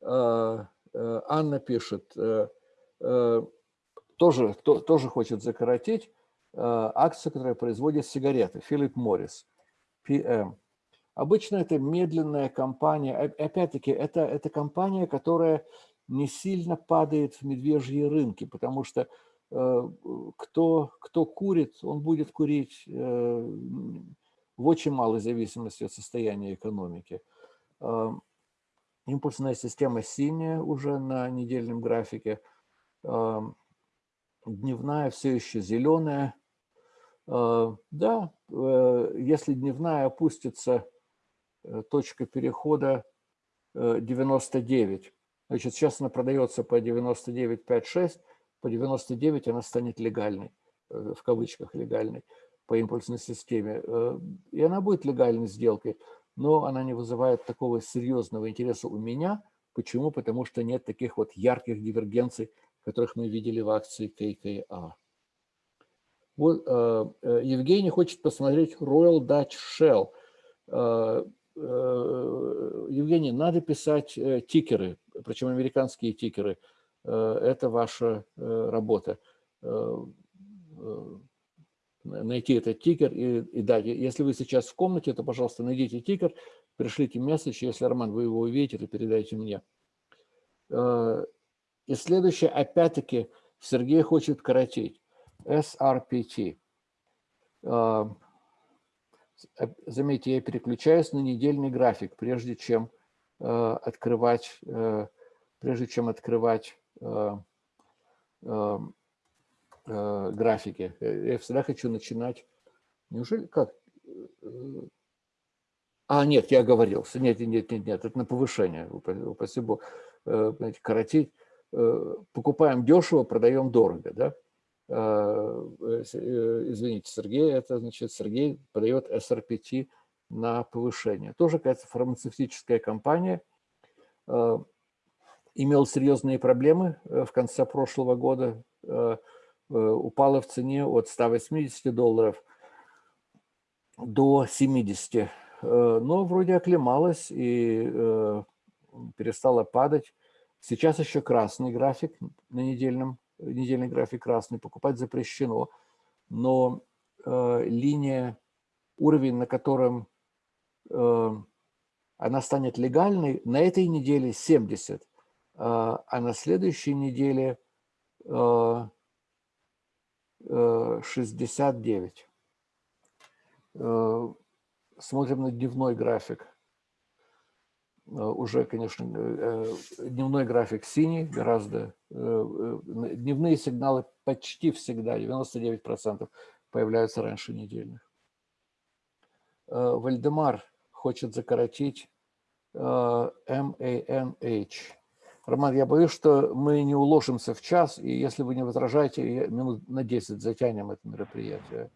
B: Э, Анна пишет, тоже, тоже хочет закоротить акцию, которая производит сигареты, Филипп Моррис, PM. Обычно это медленная компания, опять-таки, это, это компания, которая не сильно падает в медвежьи рынки, потому что Э, кто, кто курит, он будет курить э, в очень малой зависимости от состояния экономики. Э, импульсная система синяя уже на недельном графике. Дневная все еще зеленая. Да, если дневная опустится, точка перехода 99. Значит, сейчас она продается по 99,56 по 99 она станет легальной, э, в кавычках легальной. по импульсной системе, э, и она будет легальной сделкой, но она не вызывает такого серьезного интереса у меня. Почему? Потому что нет таких вот ярких дивергенций, которых мы видели в акции ККА. Вот, э, э, Евгений хочет посмотреть Royal Dutch Shell. Евгений, надо писать тикеры, причем американские тикеры. Это ваша работа найти этот тикер и, и дать. Если вы сейчас в комнате, то, пожалуйста, найдите тикер, пришлите месседж, если, Роман, вы его увидите, то передайте мне. Э, и следующее, опять-таки, Сергей хочет коротить. SRPT. Э, заметьте, я переключаюсь на недельный график, прежде чем э, открывать, прежде чем открывать э, графике. Э, я всегда хочу начинать. Неужели как? Э, а, нет, я оговорился. Нет, нет, нет, нет, это на повышение. Спасибо. Э, понимаете, коротить. Покупаем дешево, продаем дорого, да? Извините, Сергей, это значит, Сергей продает SRPT на повышение. Тоже какая-то фармацевтическая компания. Имел серьезные проблемы в конце прошлого года Э, упала в цене от 180 долларов до 70. Э, но вроде оклемалась и э, перестала падать. Сейчас еще красный график на недельном, недельный график красный, покупать запрещено. Но линия, уровень, на котором она станет легальной, на этой неделе 70, а на следующей неделе 69. Э, смотрим на дневной график. Э, уже, конечно, э, дневной график синий, гораздо. Дневные сигналы почти всегда, 99% появляются раньше недельных. Вальдемар хочет закоротить MANH. Роман, я боюсь, что мы не уложимся в час, и если вы не возражаете, минут на 10 затянем это мероприятие.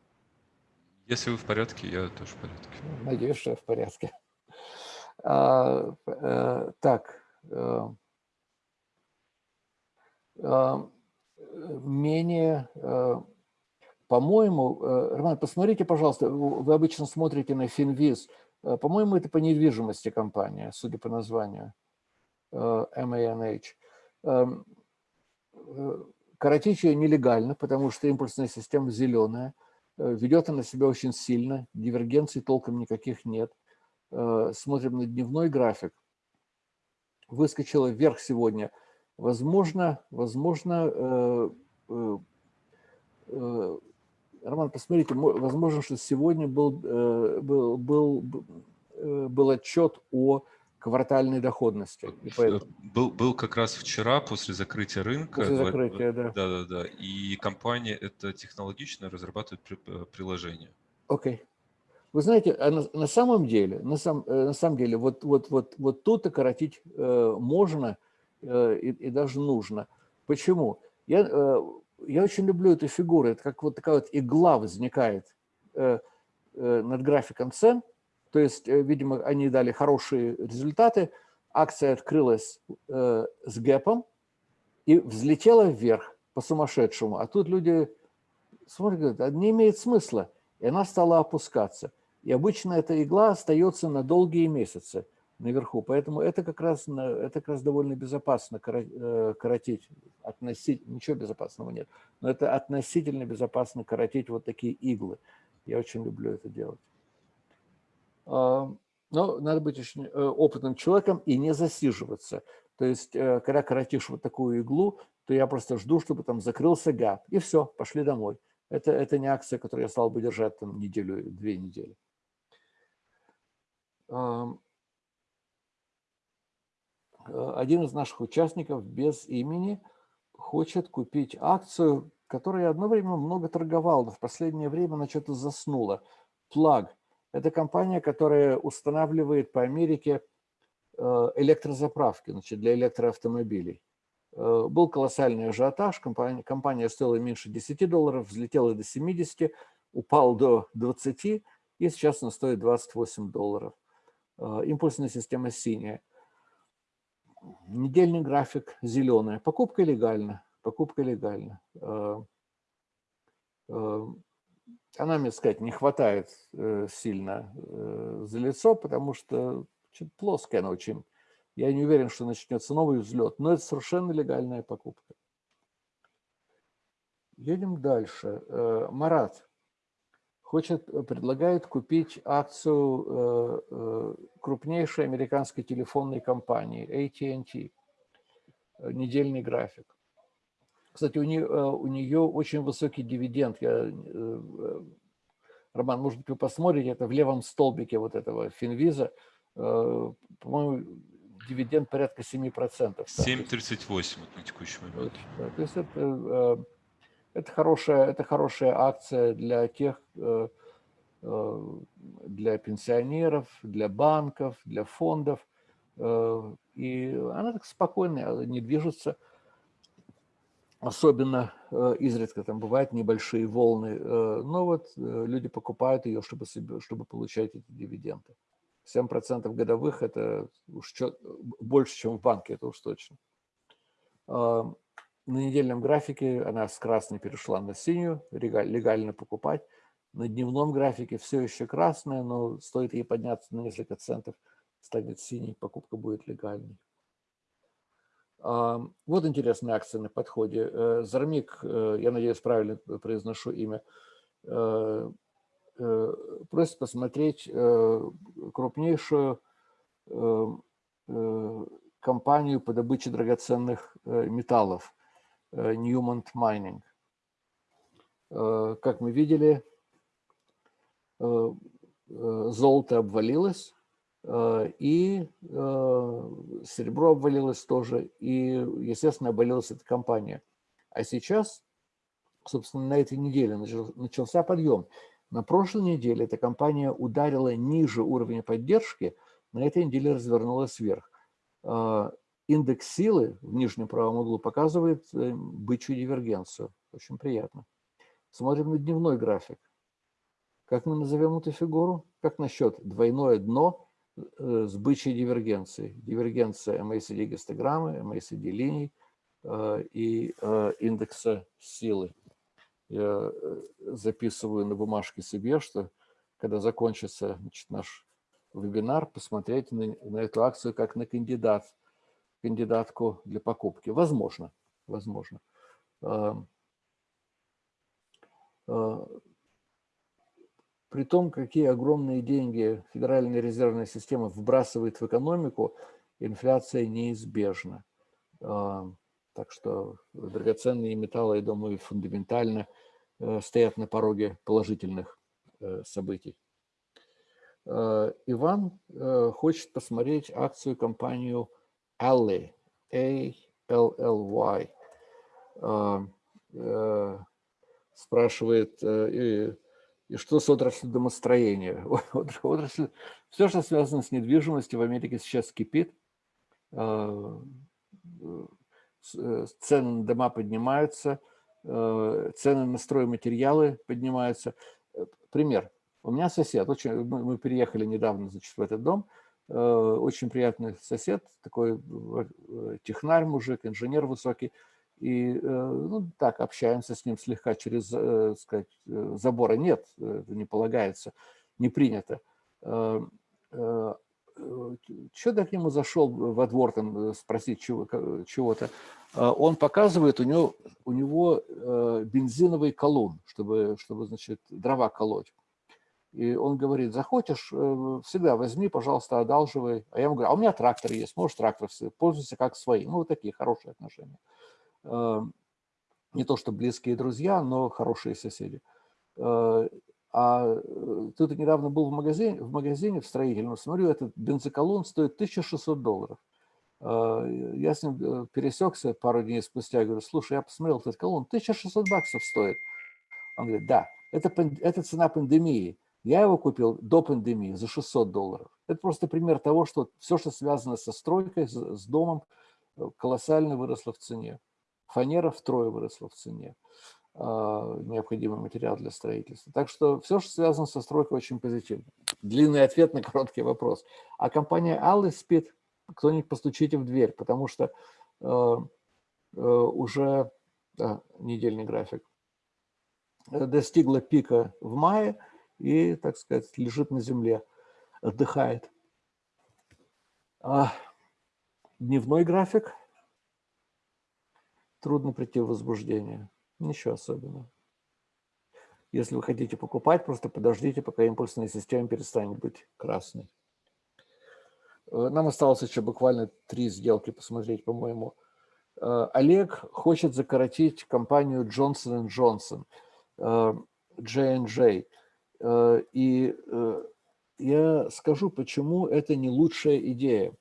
A: Если вы в порядке, я тоже в порядке.
B: Надеюсь, что я в порядке. А, а, так. А, менее... По-моему, Роман, посмотрите, пожалуйста, вы обычно смотрите на Финвиз. По-моему, это по недвижимости компания, судя по названию. MANH. Эм, э, ее нелегально, потому что импульсная система зеленая. Э, ведет она себя очень сильно, дивергенций толком никаких нет. Э, смотрим на дневной график. Выскочила вверх сегодня. Возможно, возможно, Роман, посмотрите, возможно, что сегодня был, был, был, был отчет о квартальной доходности.
A: И поэтому... был, был как раз вчера после закрытия рынка.
B: После закрытия, да.
A: Да, да, да. И компания это технологично разрабатывает э, приложение.
B: Окей. Okay. Вы знаете, а на, на самом деле, на, сам, э, на самом деле, вот, вот, вот, вот тут окоротить э, можно э, и, и даже нужно. Почему? Я, э, я очень люблю эту фигуру. Это как вот такая вот игла возникает э, э, над графиком цен – то есть, э, видимо, они дали хорошие результаты. Акция открылась э, с гэпом и взлетела вверх по-сумасшедшему. А тут люди смотрят, говорят, а не имеет смысла. И она стала опускаться. И обычно эта игла остается на долгие месяцы наверху. Поэтому это как раз, это как раз довольно безопасно э, коротить. Относительно, ничего безопасного нет. Но это относительно безопасно коротить вот такие иглы. Я очень люблю это делать. А, но надо быть очень э, опытным человеком и не засиживаться. То есть, э, когда коротишь вот такую иглу, то я просто жду, чтобы там закрылся гэп, и все, пошли домой. Это, это не акция, которую я стал бы держать там неделю, две недели. Один из наших участников без имени хочет купить акцию, которую я одно время много торговал, но в последнее время она что-то заснула. Plug – это компания, которая устанавливает по Америке э, электрозаправки значит, для электроавтомобилей. Э, был колоссальный ажиотаж, компания, компания стоила меньше 10 долларов, взлетела до 70, упал до 20, и сейчас он стоит 28 долларов. Импульсная система синяя. Недельный график зеленый. Покупка легальна. Покупка легальна. Она, мне сказать, не хватает сильно за лицо, потому что плоская она очень. Я не уверен, что начнется новый взлет, но это совершенно легальная покупка. Едем дальше. Э, Марат хочет, э, предлагает купить акцию э, крупнейшей американской телефонной компании AT&T. Недельный график. Кстати, у нее, у нее очень высокий дивиденд. Я, Роман, может быть, вы посмотрите, это в левом столбике вот этого Финвиза. По-моему, дивиденд порядка 7%.
A: 7,38 на текущий момент.
B: То есть это это хорошая, это хорошая акция для тех, э, э, для пенсионеров, для банков, для фондов. Э, и она так спокойная, не движется. Особенно изредка там бывают небольшие волны. Но вот люди покупают ее, чтобы, себе, чтобы получать эти дивиденды. 7% годовых – это уж больше, чем в банке, это уж точно на недельном графике она с красной перешла на синюю, легально покупать. На дневном графике все еще красная, но стоит ей подняться на несколько центов, станет синий, покупка будет легальной. Вот интересная акция на подходе. Э, Зармик, э, я надеюсь, правильно произношу имя, э, просит посмотреть крупнейшую компанию по добыче драгоценных металлов Newmont Mining. Как мы видели, золото обвалилось, и серебро обвалилось тоже, и, естественно, обвалилась эта компания. А сейчас, собственно, на этой неделе начался подъем. На прошлой неделе эта компания ударила ниже уровня поддержки, на этой неделе развернулась вверх индекс силы в нижнем правом углу показывает э, бычью дивергенцию. Очень приятно. Смотрим на дневной график. Как мы назовем эту фигуру? Как насчет двойное дно э, с бычьей дивергенцией? Дивергенция MACD гистограммы, MACD линий э, и индекса силы. Я записываю на бумажке себе, что когда закончится значит, наш вебинар, посмотреть на, на эту акцию как на кандидат кандидатку для покупки? Возможно, возможно. При том, какие огромные деньги Федеральная резервная система вбрасывает в экономику, инфляция неизбежна. А, так что драгоценные металлы, я думаю, фундаментально э, стоят на пороге положительных э, событий. Иван э, хочет посмотреть акцию компанию Ally, A-L-L-Y, спрашивает, и, что с отраслью домостроения? Отрасль, все, что связано с недвижимостью в Америке сейчас кипит. А, э, цены на дома поднимаются, цены на стройматериалы поднимаются. Пример. У меня сосед, очень, мы переехали недавно значит, в этот дом, Э, очень приятный сосед, такой э, технарь мужик, инженер высокий. И э, ну, так, общаемся с ним слегка через, сказать, забора. Нет, это не полагается, не принято. Что так ему зашел во двор там спросить чего-то? Он показывает, у него, у него бензиновый колун, чтобы, чтобы значит, дрова колоть. И он говорит, захочешь, э, всегда возьми, пожалуйста, одалживай. А я ему говорю, а у меня трактор есть, можешь трактор, пользуйся как своим. Ну, вот такие хорошие отношения. Эм, не то, что близкие друзья, но хорошие соседи. Э, а э, тут недавно был в магазине, в магазине в строительном, смотрю, этот бензоколон стоит 1600 долларов. Я с ним пересекся пару дней спустя, говорю, слушай, я посмотрел, этот колонн 1600 баксов стоит. Он говорит, да, это, это цена пандемии. Я его купил до пандемии за 600 долларов. Это просто пример того, что все, что связано со стройкой, с домом, э, колоссально выросло в цене. Фанера втрое выросла в цене. а, необходимый материал для строительства. Так что все, что связано со стройкой, очень позитивно. Длинный ответ на короткий вопрос. А компания Аллы спит, кто-нибудь постучите в дверь, потому что э, э, уже да, недельный график э, достигла пика в мае и, так сказать, лежит на земле, отдыхает. Дневной график трудно прийти в возбуждение. Ничего особенного. Если вы хотите покупать, просто подождите, пока импульсная система перестанет быть красной. Э, нам осталось еще буквально три сделки посмотреть, по-моему. Э, Олег хочет закоротить компанию Johnson Johnson, J&J. Э, и я скажу, почему это не лучшая идея.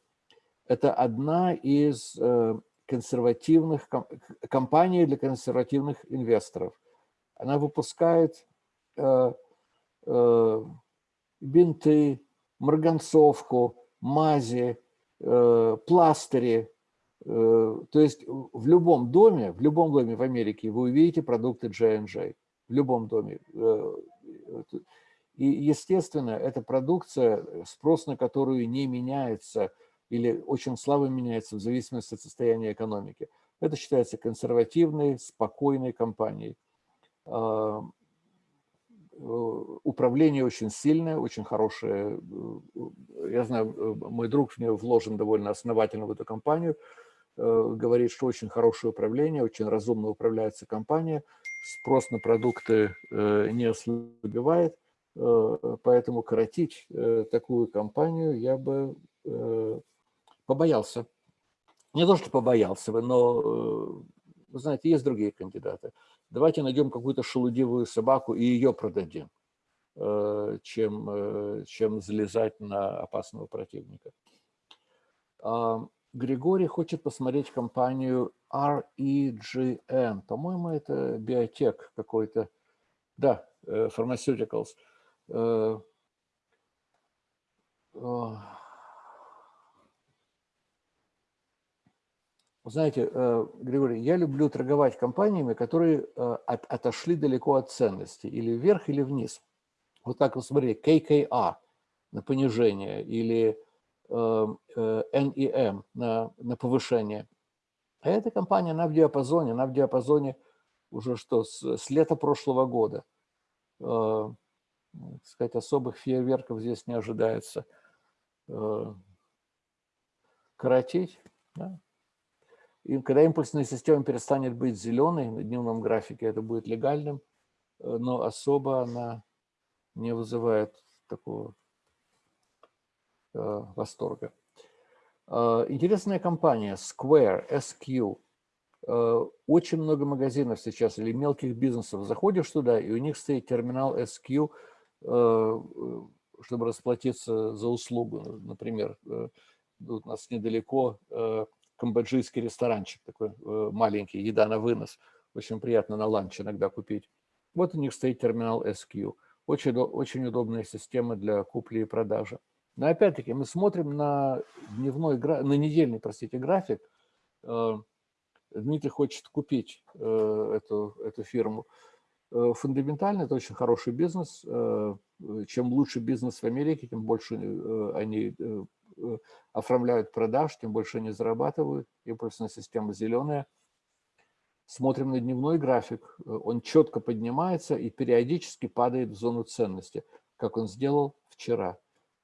B: Это одна из консервативных компаний для консервативных инвесторов. Она выпускает бинты, марганцовку, мази, э, пластыри. Э, то есть в любом доме, в любом доме в Америке вы увидите продукты J&J. В любом доме. Э, и, естественно, эта продукция, спрос на которую не меняется или очень слабо меняется в зависимости от состояния экономики. Это считается консервативной, спокойной компанией. Э, управление очень сильное, очень хорошее. Э, я знаю, э, мой друг в нее вложен довольно основательно в эту компанию, говорит, что очень хорошее управление, очень разумно управляется компания, спрос на продукты не ослабевает, поэтому коротить такую компанию я бы побоялся. Не то, что побоялся бы, но, вы знаете, есть другие кандидаты давайте найдем какую-то шелудивую собаку и ее продадим, э, чем, э, чем залезать на опасного противника. А, Григорий хочет посмотреть компанию REGN. По-моему, это биотек какой-то. Да, э, Pharmaceuticals. Знаете, э, Григорий, я люблю торговать компаниями, которые э, отошли далеко от ценности, или вверх, или вниз. Вот так вот смотри, KKA на понижение или NEM э, на, на повышение. А эта компания, она в диапазоне, она в диапазоне уже что, с, с лета прошлого года. Сказать, особых фейерверков здесь не ожидается. Коротить, да? И когда импульсная система перестанет быть зеленой на дневном графике, это будет легальным, э, но особо она не вызывает такого э, восторга. Э, интересная компания Square, SQ. Э, очень много магазинов сейчас или мелких бизнесов. Заходишь туда, и у них стоит терминал SQ, э, чтобы расплатиться за услугу. Например, э, у нас недалеко камбоджийский ресторанчик такой э, маленький, еда на вынос. Очень приятно на ланч иногда купить. Вот у них стоит терминал SQ. Очень, очень удобная система для купли и продажи. Но опять-таки мы смотрим на дневной, на недельный, простите, график. Э, Дмитрий хочет купить э, эту, эту фирму. Фундаментально это очень хороший бизнес. Чем лучше бизнес в Америке, тем больше они оформляют продаж, тем больше они зарабатывают. Импульсная система зеленая. Смотрим на дневной график. Э, он четко поднимается и периодически падает в зону ценности, как он сделал вчера.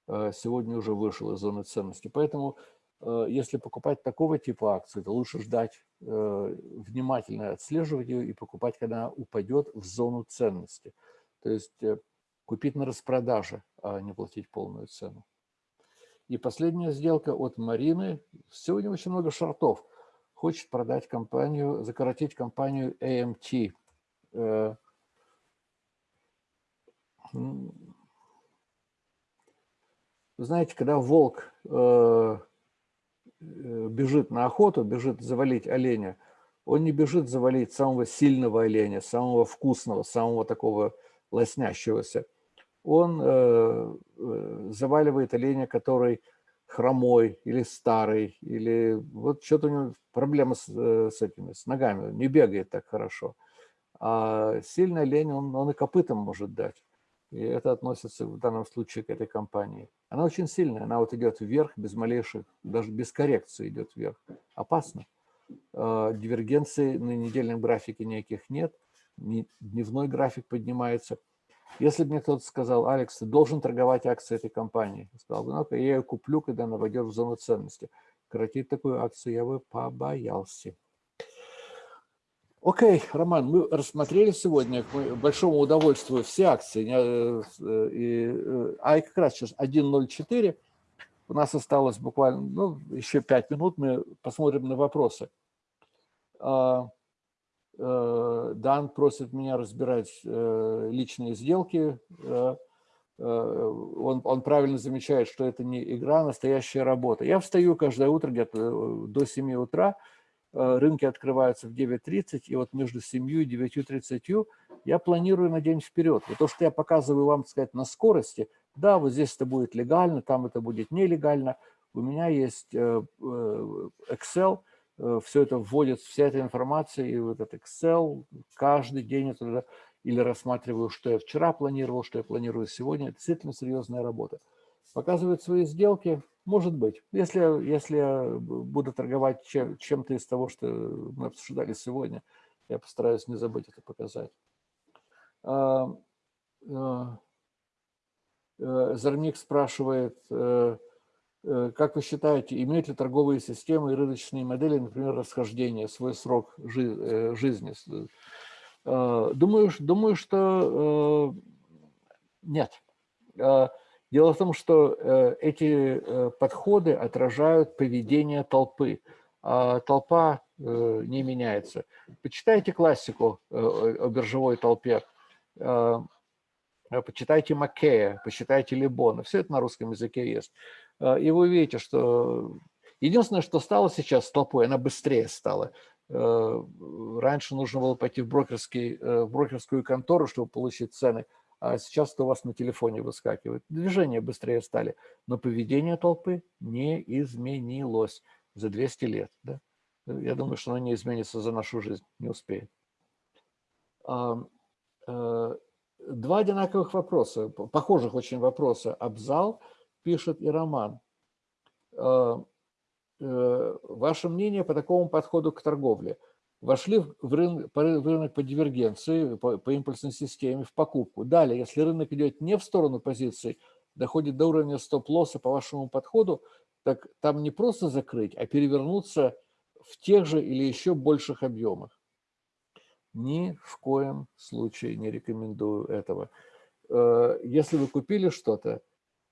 B: Э, сегодня уже вышел из зоны ценности. Поэтому, если покупать такого типа акции, то лучше ждать, внимательно отслеживать ее и покупать, когда она упадет в зону ценности. То есть купить на распродаже, а не платить полную цену. И последняя сделка от Марины. Сегодня очень много шортов. Хочет продать компанию, закоротить компанию AMT. Э, вы знаете, когда волк э, э, бежит на охоту, бежит завалить оленя, он не бежит завалить самого сильного оленя, самого вкусного, самого такого лоснящегося он э, э, заваливает оленя, который хромой или старый, или вот что-то у него проблема с, э, с этими, с ногами, не бегает так хорошо. А сильная лень, он, он и копытом может дать. И это относится в данном случае к этой компании. Она очень сильная, она вот идет вверх без малейших, даже без коррекции идет вверх. Опасно. А, дивергенции на недельном графике никаких нет, дневной график поднимается. Если бы мне кто-то сказал, Алекс, ты должен торговать акции этой компании, я сказал бы, ну я ее куплю, когда она войдет в зону ценности. Коротить такую акцию я бы побоялся. Окей, Роман, мы рассмотрели сегодня к большому удовольствию все акции. Э, э, а как раз сейчас 1.04. У нас осталось буквально ну, еще 5 минут, мы посмотрим на вопросы. Э, Дан просит меня разбирать личные сделки. Он, он правильно замечает, что это не игра, а настоящая работа. Я встаю каждое утро где-то до 7 утра, Э, рынки открываются в 9.30, и вот между 7 и 9.30 я планирую на день вперед. И то, что я показываю вам, так сказать, на скорости, да, вот здесь это будет легально, там это будет нелегально. У меня есть э, э, Excel, все это вводится, вся эта информация, и вот этот Excel каждый день я туда или рассматриваю, что я вчера планировал, что я планирую сегодня. Это действительно серьезная работа. Показывают свои сделки, может быть. Если, если я буду торговать чем, чем-то из того, что мы обсуждали сегодня, я постараюсь не забыть это показать. А, а, э, Зарник спрашивает, э, э, как вы считаете, имеют ли торговые системы и рыночные модели, например, расхождение, свой срок жизни? Думаю, думаю что нет. Дело в том, что э, эти э, подходы отражают поведение толпы, а толпа э, не меняется. Почитайте классику о биржевой толпе, почитайте Маккея, почитайте Лебона, все это на русском языке есть. И вы увидите, что единственное, что стало сейчас толпой, она быстрее стала. Раньше нужно было пойти в, брокерский, в брокерскую контору, чтобы получить цены – а сейчас это у вас на телефоне выскакивает. Движения быстрее стали, но поведение толпы не изменилось за 200 лет. Да? Я думаю, что оно не изменится за нашу жизнь, не успеет. Э, два одинаковых вопроса, похожих очень вопроса. Абзал пишет и Роман. Э, ваше мнение по такому подходу к торговле – вошли в рынок, в рынок по дивергенции, по, по импульсной системе, в покупку. Далее, если рынок идет не в сторону позиций, доходит до уровня стоп-лосса по вашему подходу, так там не просто закрыть, а перевернуться в тех же или еще больших объемах. Ни в коем случае не рекомендую этого. Э, если вы купили что-то,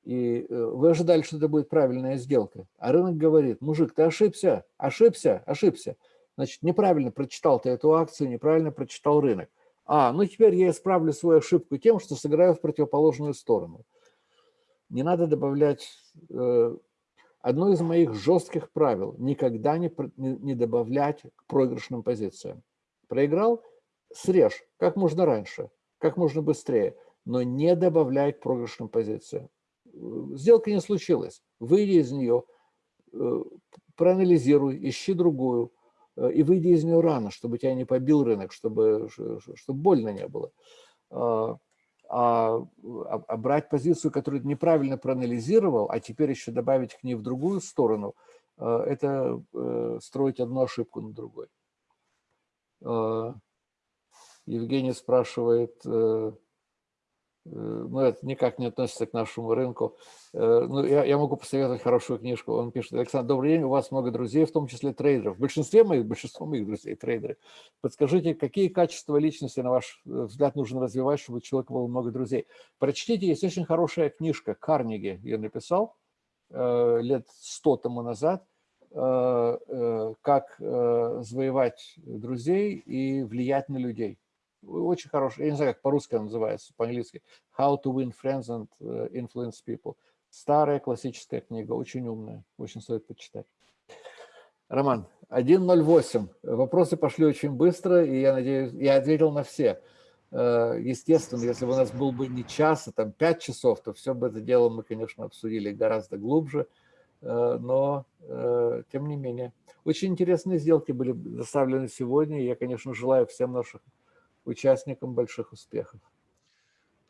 B: и э, вы ожидали, что это будет правильная сделка, а рынок говорит, мужик, ты ошибся, ошибся, ошибся – Значит, неправильно прочитал ты эту акцию, неправильно прочитал рынок. А, ну теперь я исправлю свою ошибку тем, что сыграю в противоположную сторону. Не надо добавлять... Э, одно из моих жестких правил – никогда не, не добавлять к проигрышным позициям. Проиграл – срежь как можно раньше, как можно быстрее, но не добавляй к проигрышным позициям. Сделка не случилась. Выйди из нее, э, проанализируй, ищи другую, Э, и выйди из нее рано, чтобы тебя не побил рынок, чтобы, чтобы больно не было. А, а, а брать позицию, которую неправильно проанализировал, а теперь еще добавить к ней в другую сторону, э, это э, строить одну ошибку на другой. Евгений спрашивает, Э, но это никак не относится к нашему рынку. Э, ну, я, я могу посоветовать хорошую книжку. Он пишет, Александр, добрый день, у вас много друзей, в том числе трейдеров. В большинстве моих, большинство моих друзей трейдеры. Подскажите, какие качества личности, на ваш э, взгляд, нужно развивать, чтобы у человека было много друзей? Прочтите, есть очень хорошая книжка, Карнеги ее написал лет сто тому назад, как завоевать друзей и влиять на людей очень хороший, я не знаю, как по-русски называется, по-английски, How to win friends and э, influence people. Старая классическая книга, очень умная, очень стоит почитать. Роман, 1.08. Вопросы пошли очень быстро, и я надеюсь, я ответил на все. Э, естественно, если бы у нас был бы не час, а там 5 часов, то все бы это дело мы, конечно, обсудили гораздо глубже, э, но тем не менее. Очень интересные сделки были доставлены сегодня, я, конечно, желаю всем нашим участникам больших успехов.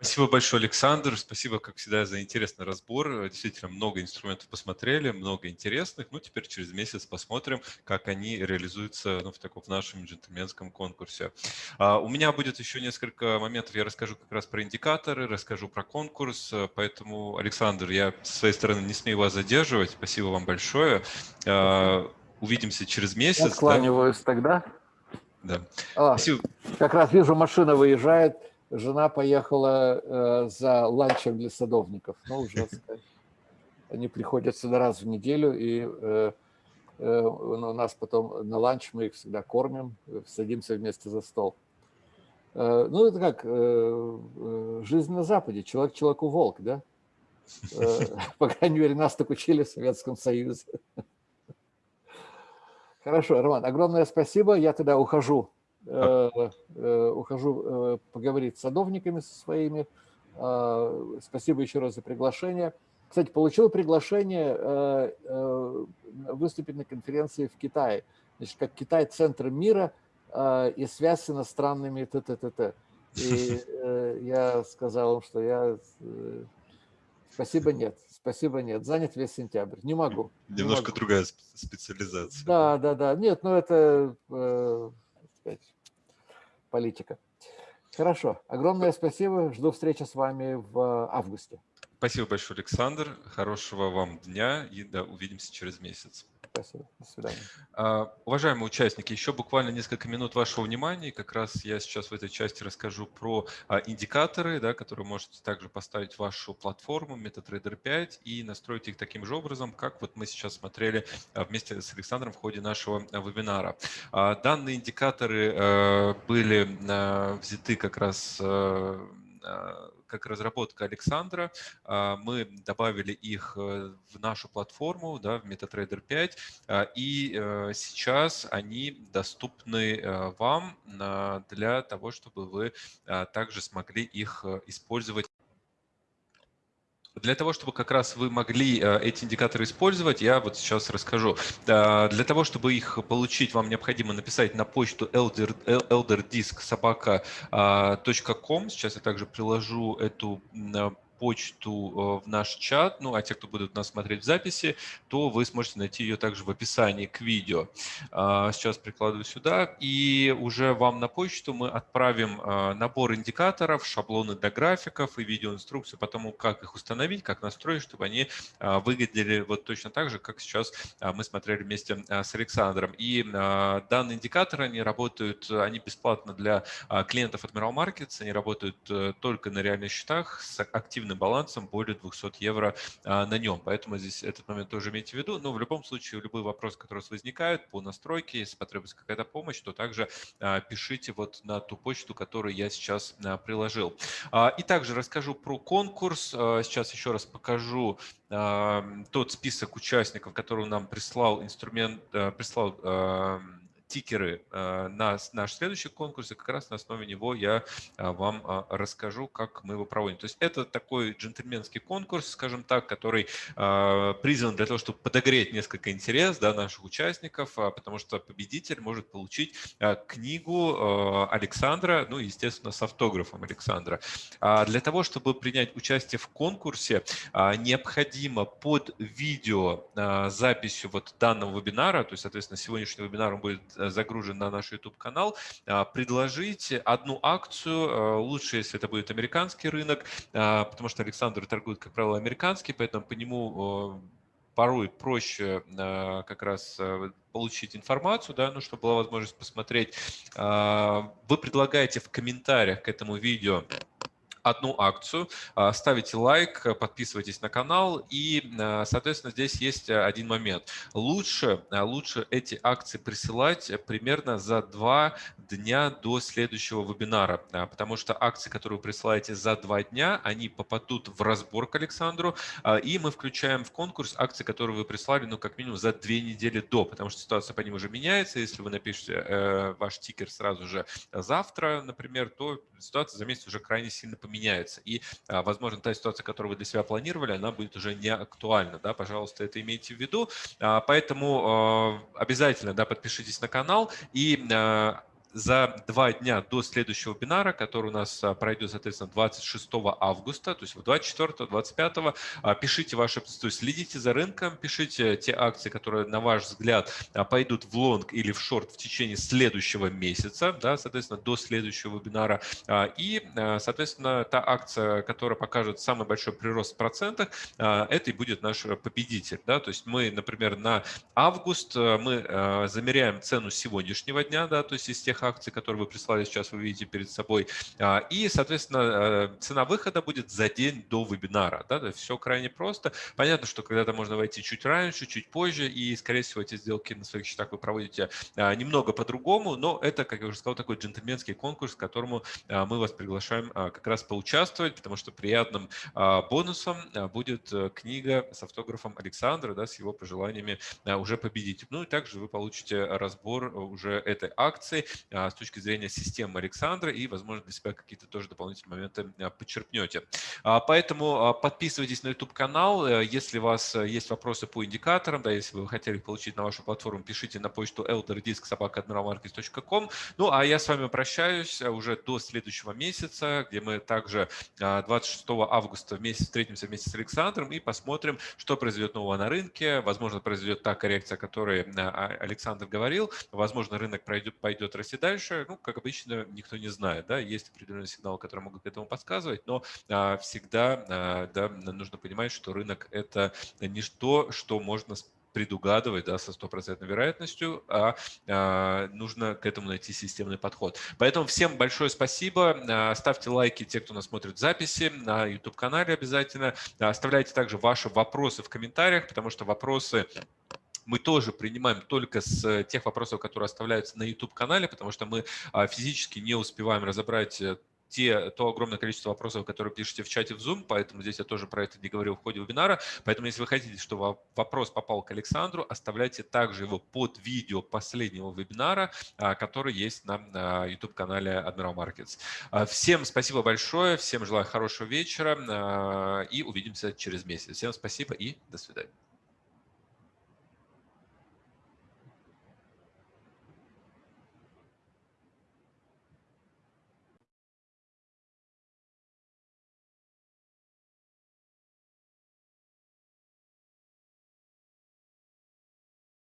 A: Спасибо большое, Александр. Спасибо, как всегда, за интересный разбор. Действительно, много инструментов посмотрели, много интересных. Ну, теперь через месяц посмотрим, как они реализуются ну, в, таком, в нашем джентльменском конкурсе. А, у меня будет еще несколько моментов. Я расскажу как раз про индикаторы, расскажу про конкурс. Поэтому, Александр, я со своей стороны не смею вас задерживать. Спасибо вам большое. А, увидимся через месяц. Я
B: склониваюсь да? тогда.
A: Да.
B: А, Спасибо. Как раз вижу, машина выезжает жена поехала э, за ланчем для садовников. Ну, уже они приходят сюда раз в неделю, и э, э, у нас потом на ланч мы их всегда кормим, садимся вместе за стол. Э, ну, это как э, э, жизнь на Западе, человек человеку волк, да? Э, по крайней мере, нас так учили в Советском Союзе. Хорошо, Роман, огромное спасибо. Я тогда ухожу Э, э, ухожу э, поговорить с садовниками со своими. Спасибо еще раз за приглашение. Кстати, получил приглашение выступить на конференции в Китае. Значит, как Китай – центр мира и связь с иностранными т т т т И я сказал им, что я... Спасибо, нет. Спасибо, нет. Занят весь сентябрь. Не могу.
A: Немножко
B: не могу.
A: другая специализация.
B: Да, да, да. Нет, ну это сказать, политика. Хорошо. Огромное спасибо. Жду встречи с вами в августе.
A: Спасибо большое, Александр. Хорошего вам дня и да, увидимся через месяц.
B: Спасибо. До свидания.
A: А, уважаемые участники, еще буквально несколько минут вашего внимания. Как раз я сейчас в этой части расскажу про а, индикаторы, да, которые можете также поставить в вашу платформу MetaTrader 5 и настроить их таким же образом, как вот мы сейчас смотрели а, вместе с Александром в ходе нашего вебинара. Данные индикаторы были взяты как раз как разработка Александра. А, мы добавили их э, в нашу платформу, да, в MetaTrader 5, а, и э, сейчас они доступны э, вам для того, чтобы вы также смогли их использовать для того, чтобы как раз вы могли э, эти индикаторы использовать, я вот сейчас расскажу. Для того, чтобы их получить, вам необходимо написать на почту elderdisk.sobaka.com. Сейчас я также приложу эту почту э, в наш чат, ну а те, кто будут нас смотреть в записи, то вы сможете найти ее также в описании к видео. А, сейчас прикладываю сюда, и уже вам на почту мы отправим э, набор индикаторов, шаблоны для графиков и видеоинструкцию по тому, как их установить, как настроить, чтобы они э, выглядели вот точно так же, как сейчас мы смотрели вместе с Александром. И данные индикаторы, они работают, они бесплатно для клиентов Admiral Markets, они работают только на реальных счетах с активным активным балансом более 200 евро а, на нем. Поэтому здесь этот момент тоже имейте в виду. Но в любом случае, любые вопросы, которые у вас возникают по настройке, если потребуется какая-то помощь, то также а, пишите вот на ту почту, которую я сейчас а, приложил. И также расскажу про конкурс. Сейчас еще раз покажу тот список участников, который нам прислал инструмент, прислал тикеры э, на наш следующий конкурс, и как раз на основе него я э, вам э, расскажу, как мы его проводим. То есть это такой джентльменский конкурс, скажем так, который призван для того, чтобы подогреть несколько интерес да, наших участников, потому что победитель может получить книгу Александра, ну, естественно, с автографом Александра. А для того, чтобы принять участие в конкурсе, необходимо под видео записью вот данного вебинара, то есть, соответственно, сегодняшний вебинар будет загружен на наш YouTube-канал, а, предложить одну акцию, э, лучше, если это будет американский рынок, а, потому что Александр торгует, как правило, американский, поэтому по нему порой проще э, как раз получить информацию, да, ну, чтобы была возможность посмотреть. А, вы предлагаете в комментариях к этому видео одну акцию, а, ставите лайк, подписывайтесь на канал и, а, соответственно, здесь есть а, один момент. Лучше, лучше эти акции присылать примерно за два дня до следующего вебинара, потому что акции, которые вы присылаете за два дня, они попадут в разбор к Александру, и мы включаем в конкурс акции, которые вы прислали, ну, как минимум за две недели до, потому что ситуация по ним уже меняется. Если вы напишете э, ваш тикер сразу же завтра, например, то ситуация за месяц уже крайне сильно поменяется меняется. И, а, возможно, та ситуация, которую вы для себя планировали, она будет уже не актуальна. Да? Пожалуйста, это имейте в виду. А, поэтому а, обязательно да, подпишитесь на канал и за два дня до следующего вебинара, который у нас пройдет, соответственно, 26 августа, то есть 24-25, пишите ваши, то есть следите за рынком, пишите те акции, которые, на ваш взгляд, пойдут в лонг или в шорт в течение следующего месяца, да, соответственно, до следующего вебинара. И, соответственно, та акция, которая покажет самый большой прирост в процентах, это и будет наш победитель. Да? То есть мы, например, на август мы замеряем цену сегодняшнего дня, да, то есть из тех акций, которые вы прислали сейчас, вы видите перед собой. А, и, соответственно, э, цена выхода будет за день до вебинара. Да? Все крайне просто. Понятно, что когда-то можно войти чуть раньше, чуть позже, и, скорее всего, эти сделки на своих счетах вы проводите а, немного по-другому, но это, как я уже сказал, такой джентльменский конкурс, к которому а, мы вас приглашаем как раз поучаствовать, потому что приятным бонусом будет э, книга с автографом Александра, да, с его пожеланиями уже победить. Ну и также вы получите разбор уже этой акции с точки зрения системы Александра и, возможно, для себя какие-то тоже дополнительные моменты подчеркнете. Поэтому подписывайтесь на YouTube-канал. Э, если у вас э, есть вопросы по индикаторам, да, если вы хотели получить на вашу платформу, пишите на почту elderdisk.sobaka.admiralmarkets.com. Ну, а я с вами прощаюсь э, уже до следующего месяца, где мы также 26 августа вместе встретимся вместе с Александром и посмотрим, что произойдет нового на рынке. Возможно, произойдет та коррекция, о которой Александр говорил. Возможно, рынок пройдет, пойдет расти дальше. Ну, как обычно, никто не знает. Да? Есть определенные сигналы, которые могут к этому подсказывать, но а, всегда а, да, нужно понимать, что рынок – это не то, что можно предугадывать да, со стопроцентной вероятностью, а, а нужно к этому найти системный подход. Поэтому всем большое спасибо. А, ставьте лайки те, кто нас смотрит записи на YouTube-канале обязательно. Оставляйте также ваши вопросы в комментариях, потому что вопросы мы тоже принимаем только с тех вопросов, которые оставляются на YouTube-канале, потому что мы а, физически не успеваем разобрать э, те, то огромное количество вопросов, которые пишете в чате в Zoom, поэтому здесь я тоже про это не говорил в ходе вебинара. Поэтому, если вы хотите, чтобы вопрос попал к Александру, оставляйте также его под видео последнего вебинара, а, который есть на YouTube-канале Admiral Markets. А, всем спасибо большое, всем желаю хорошего вечера и увидимся через месяц. Всем спасибо и до свидания.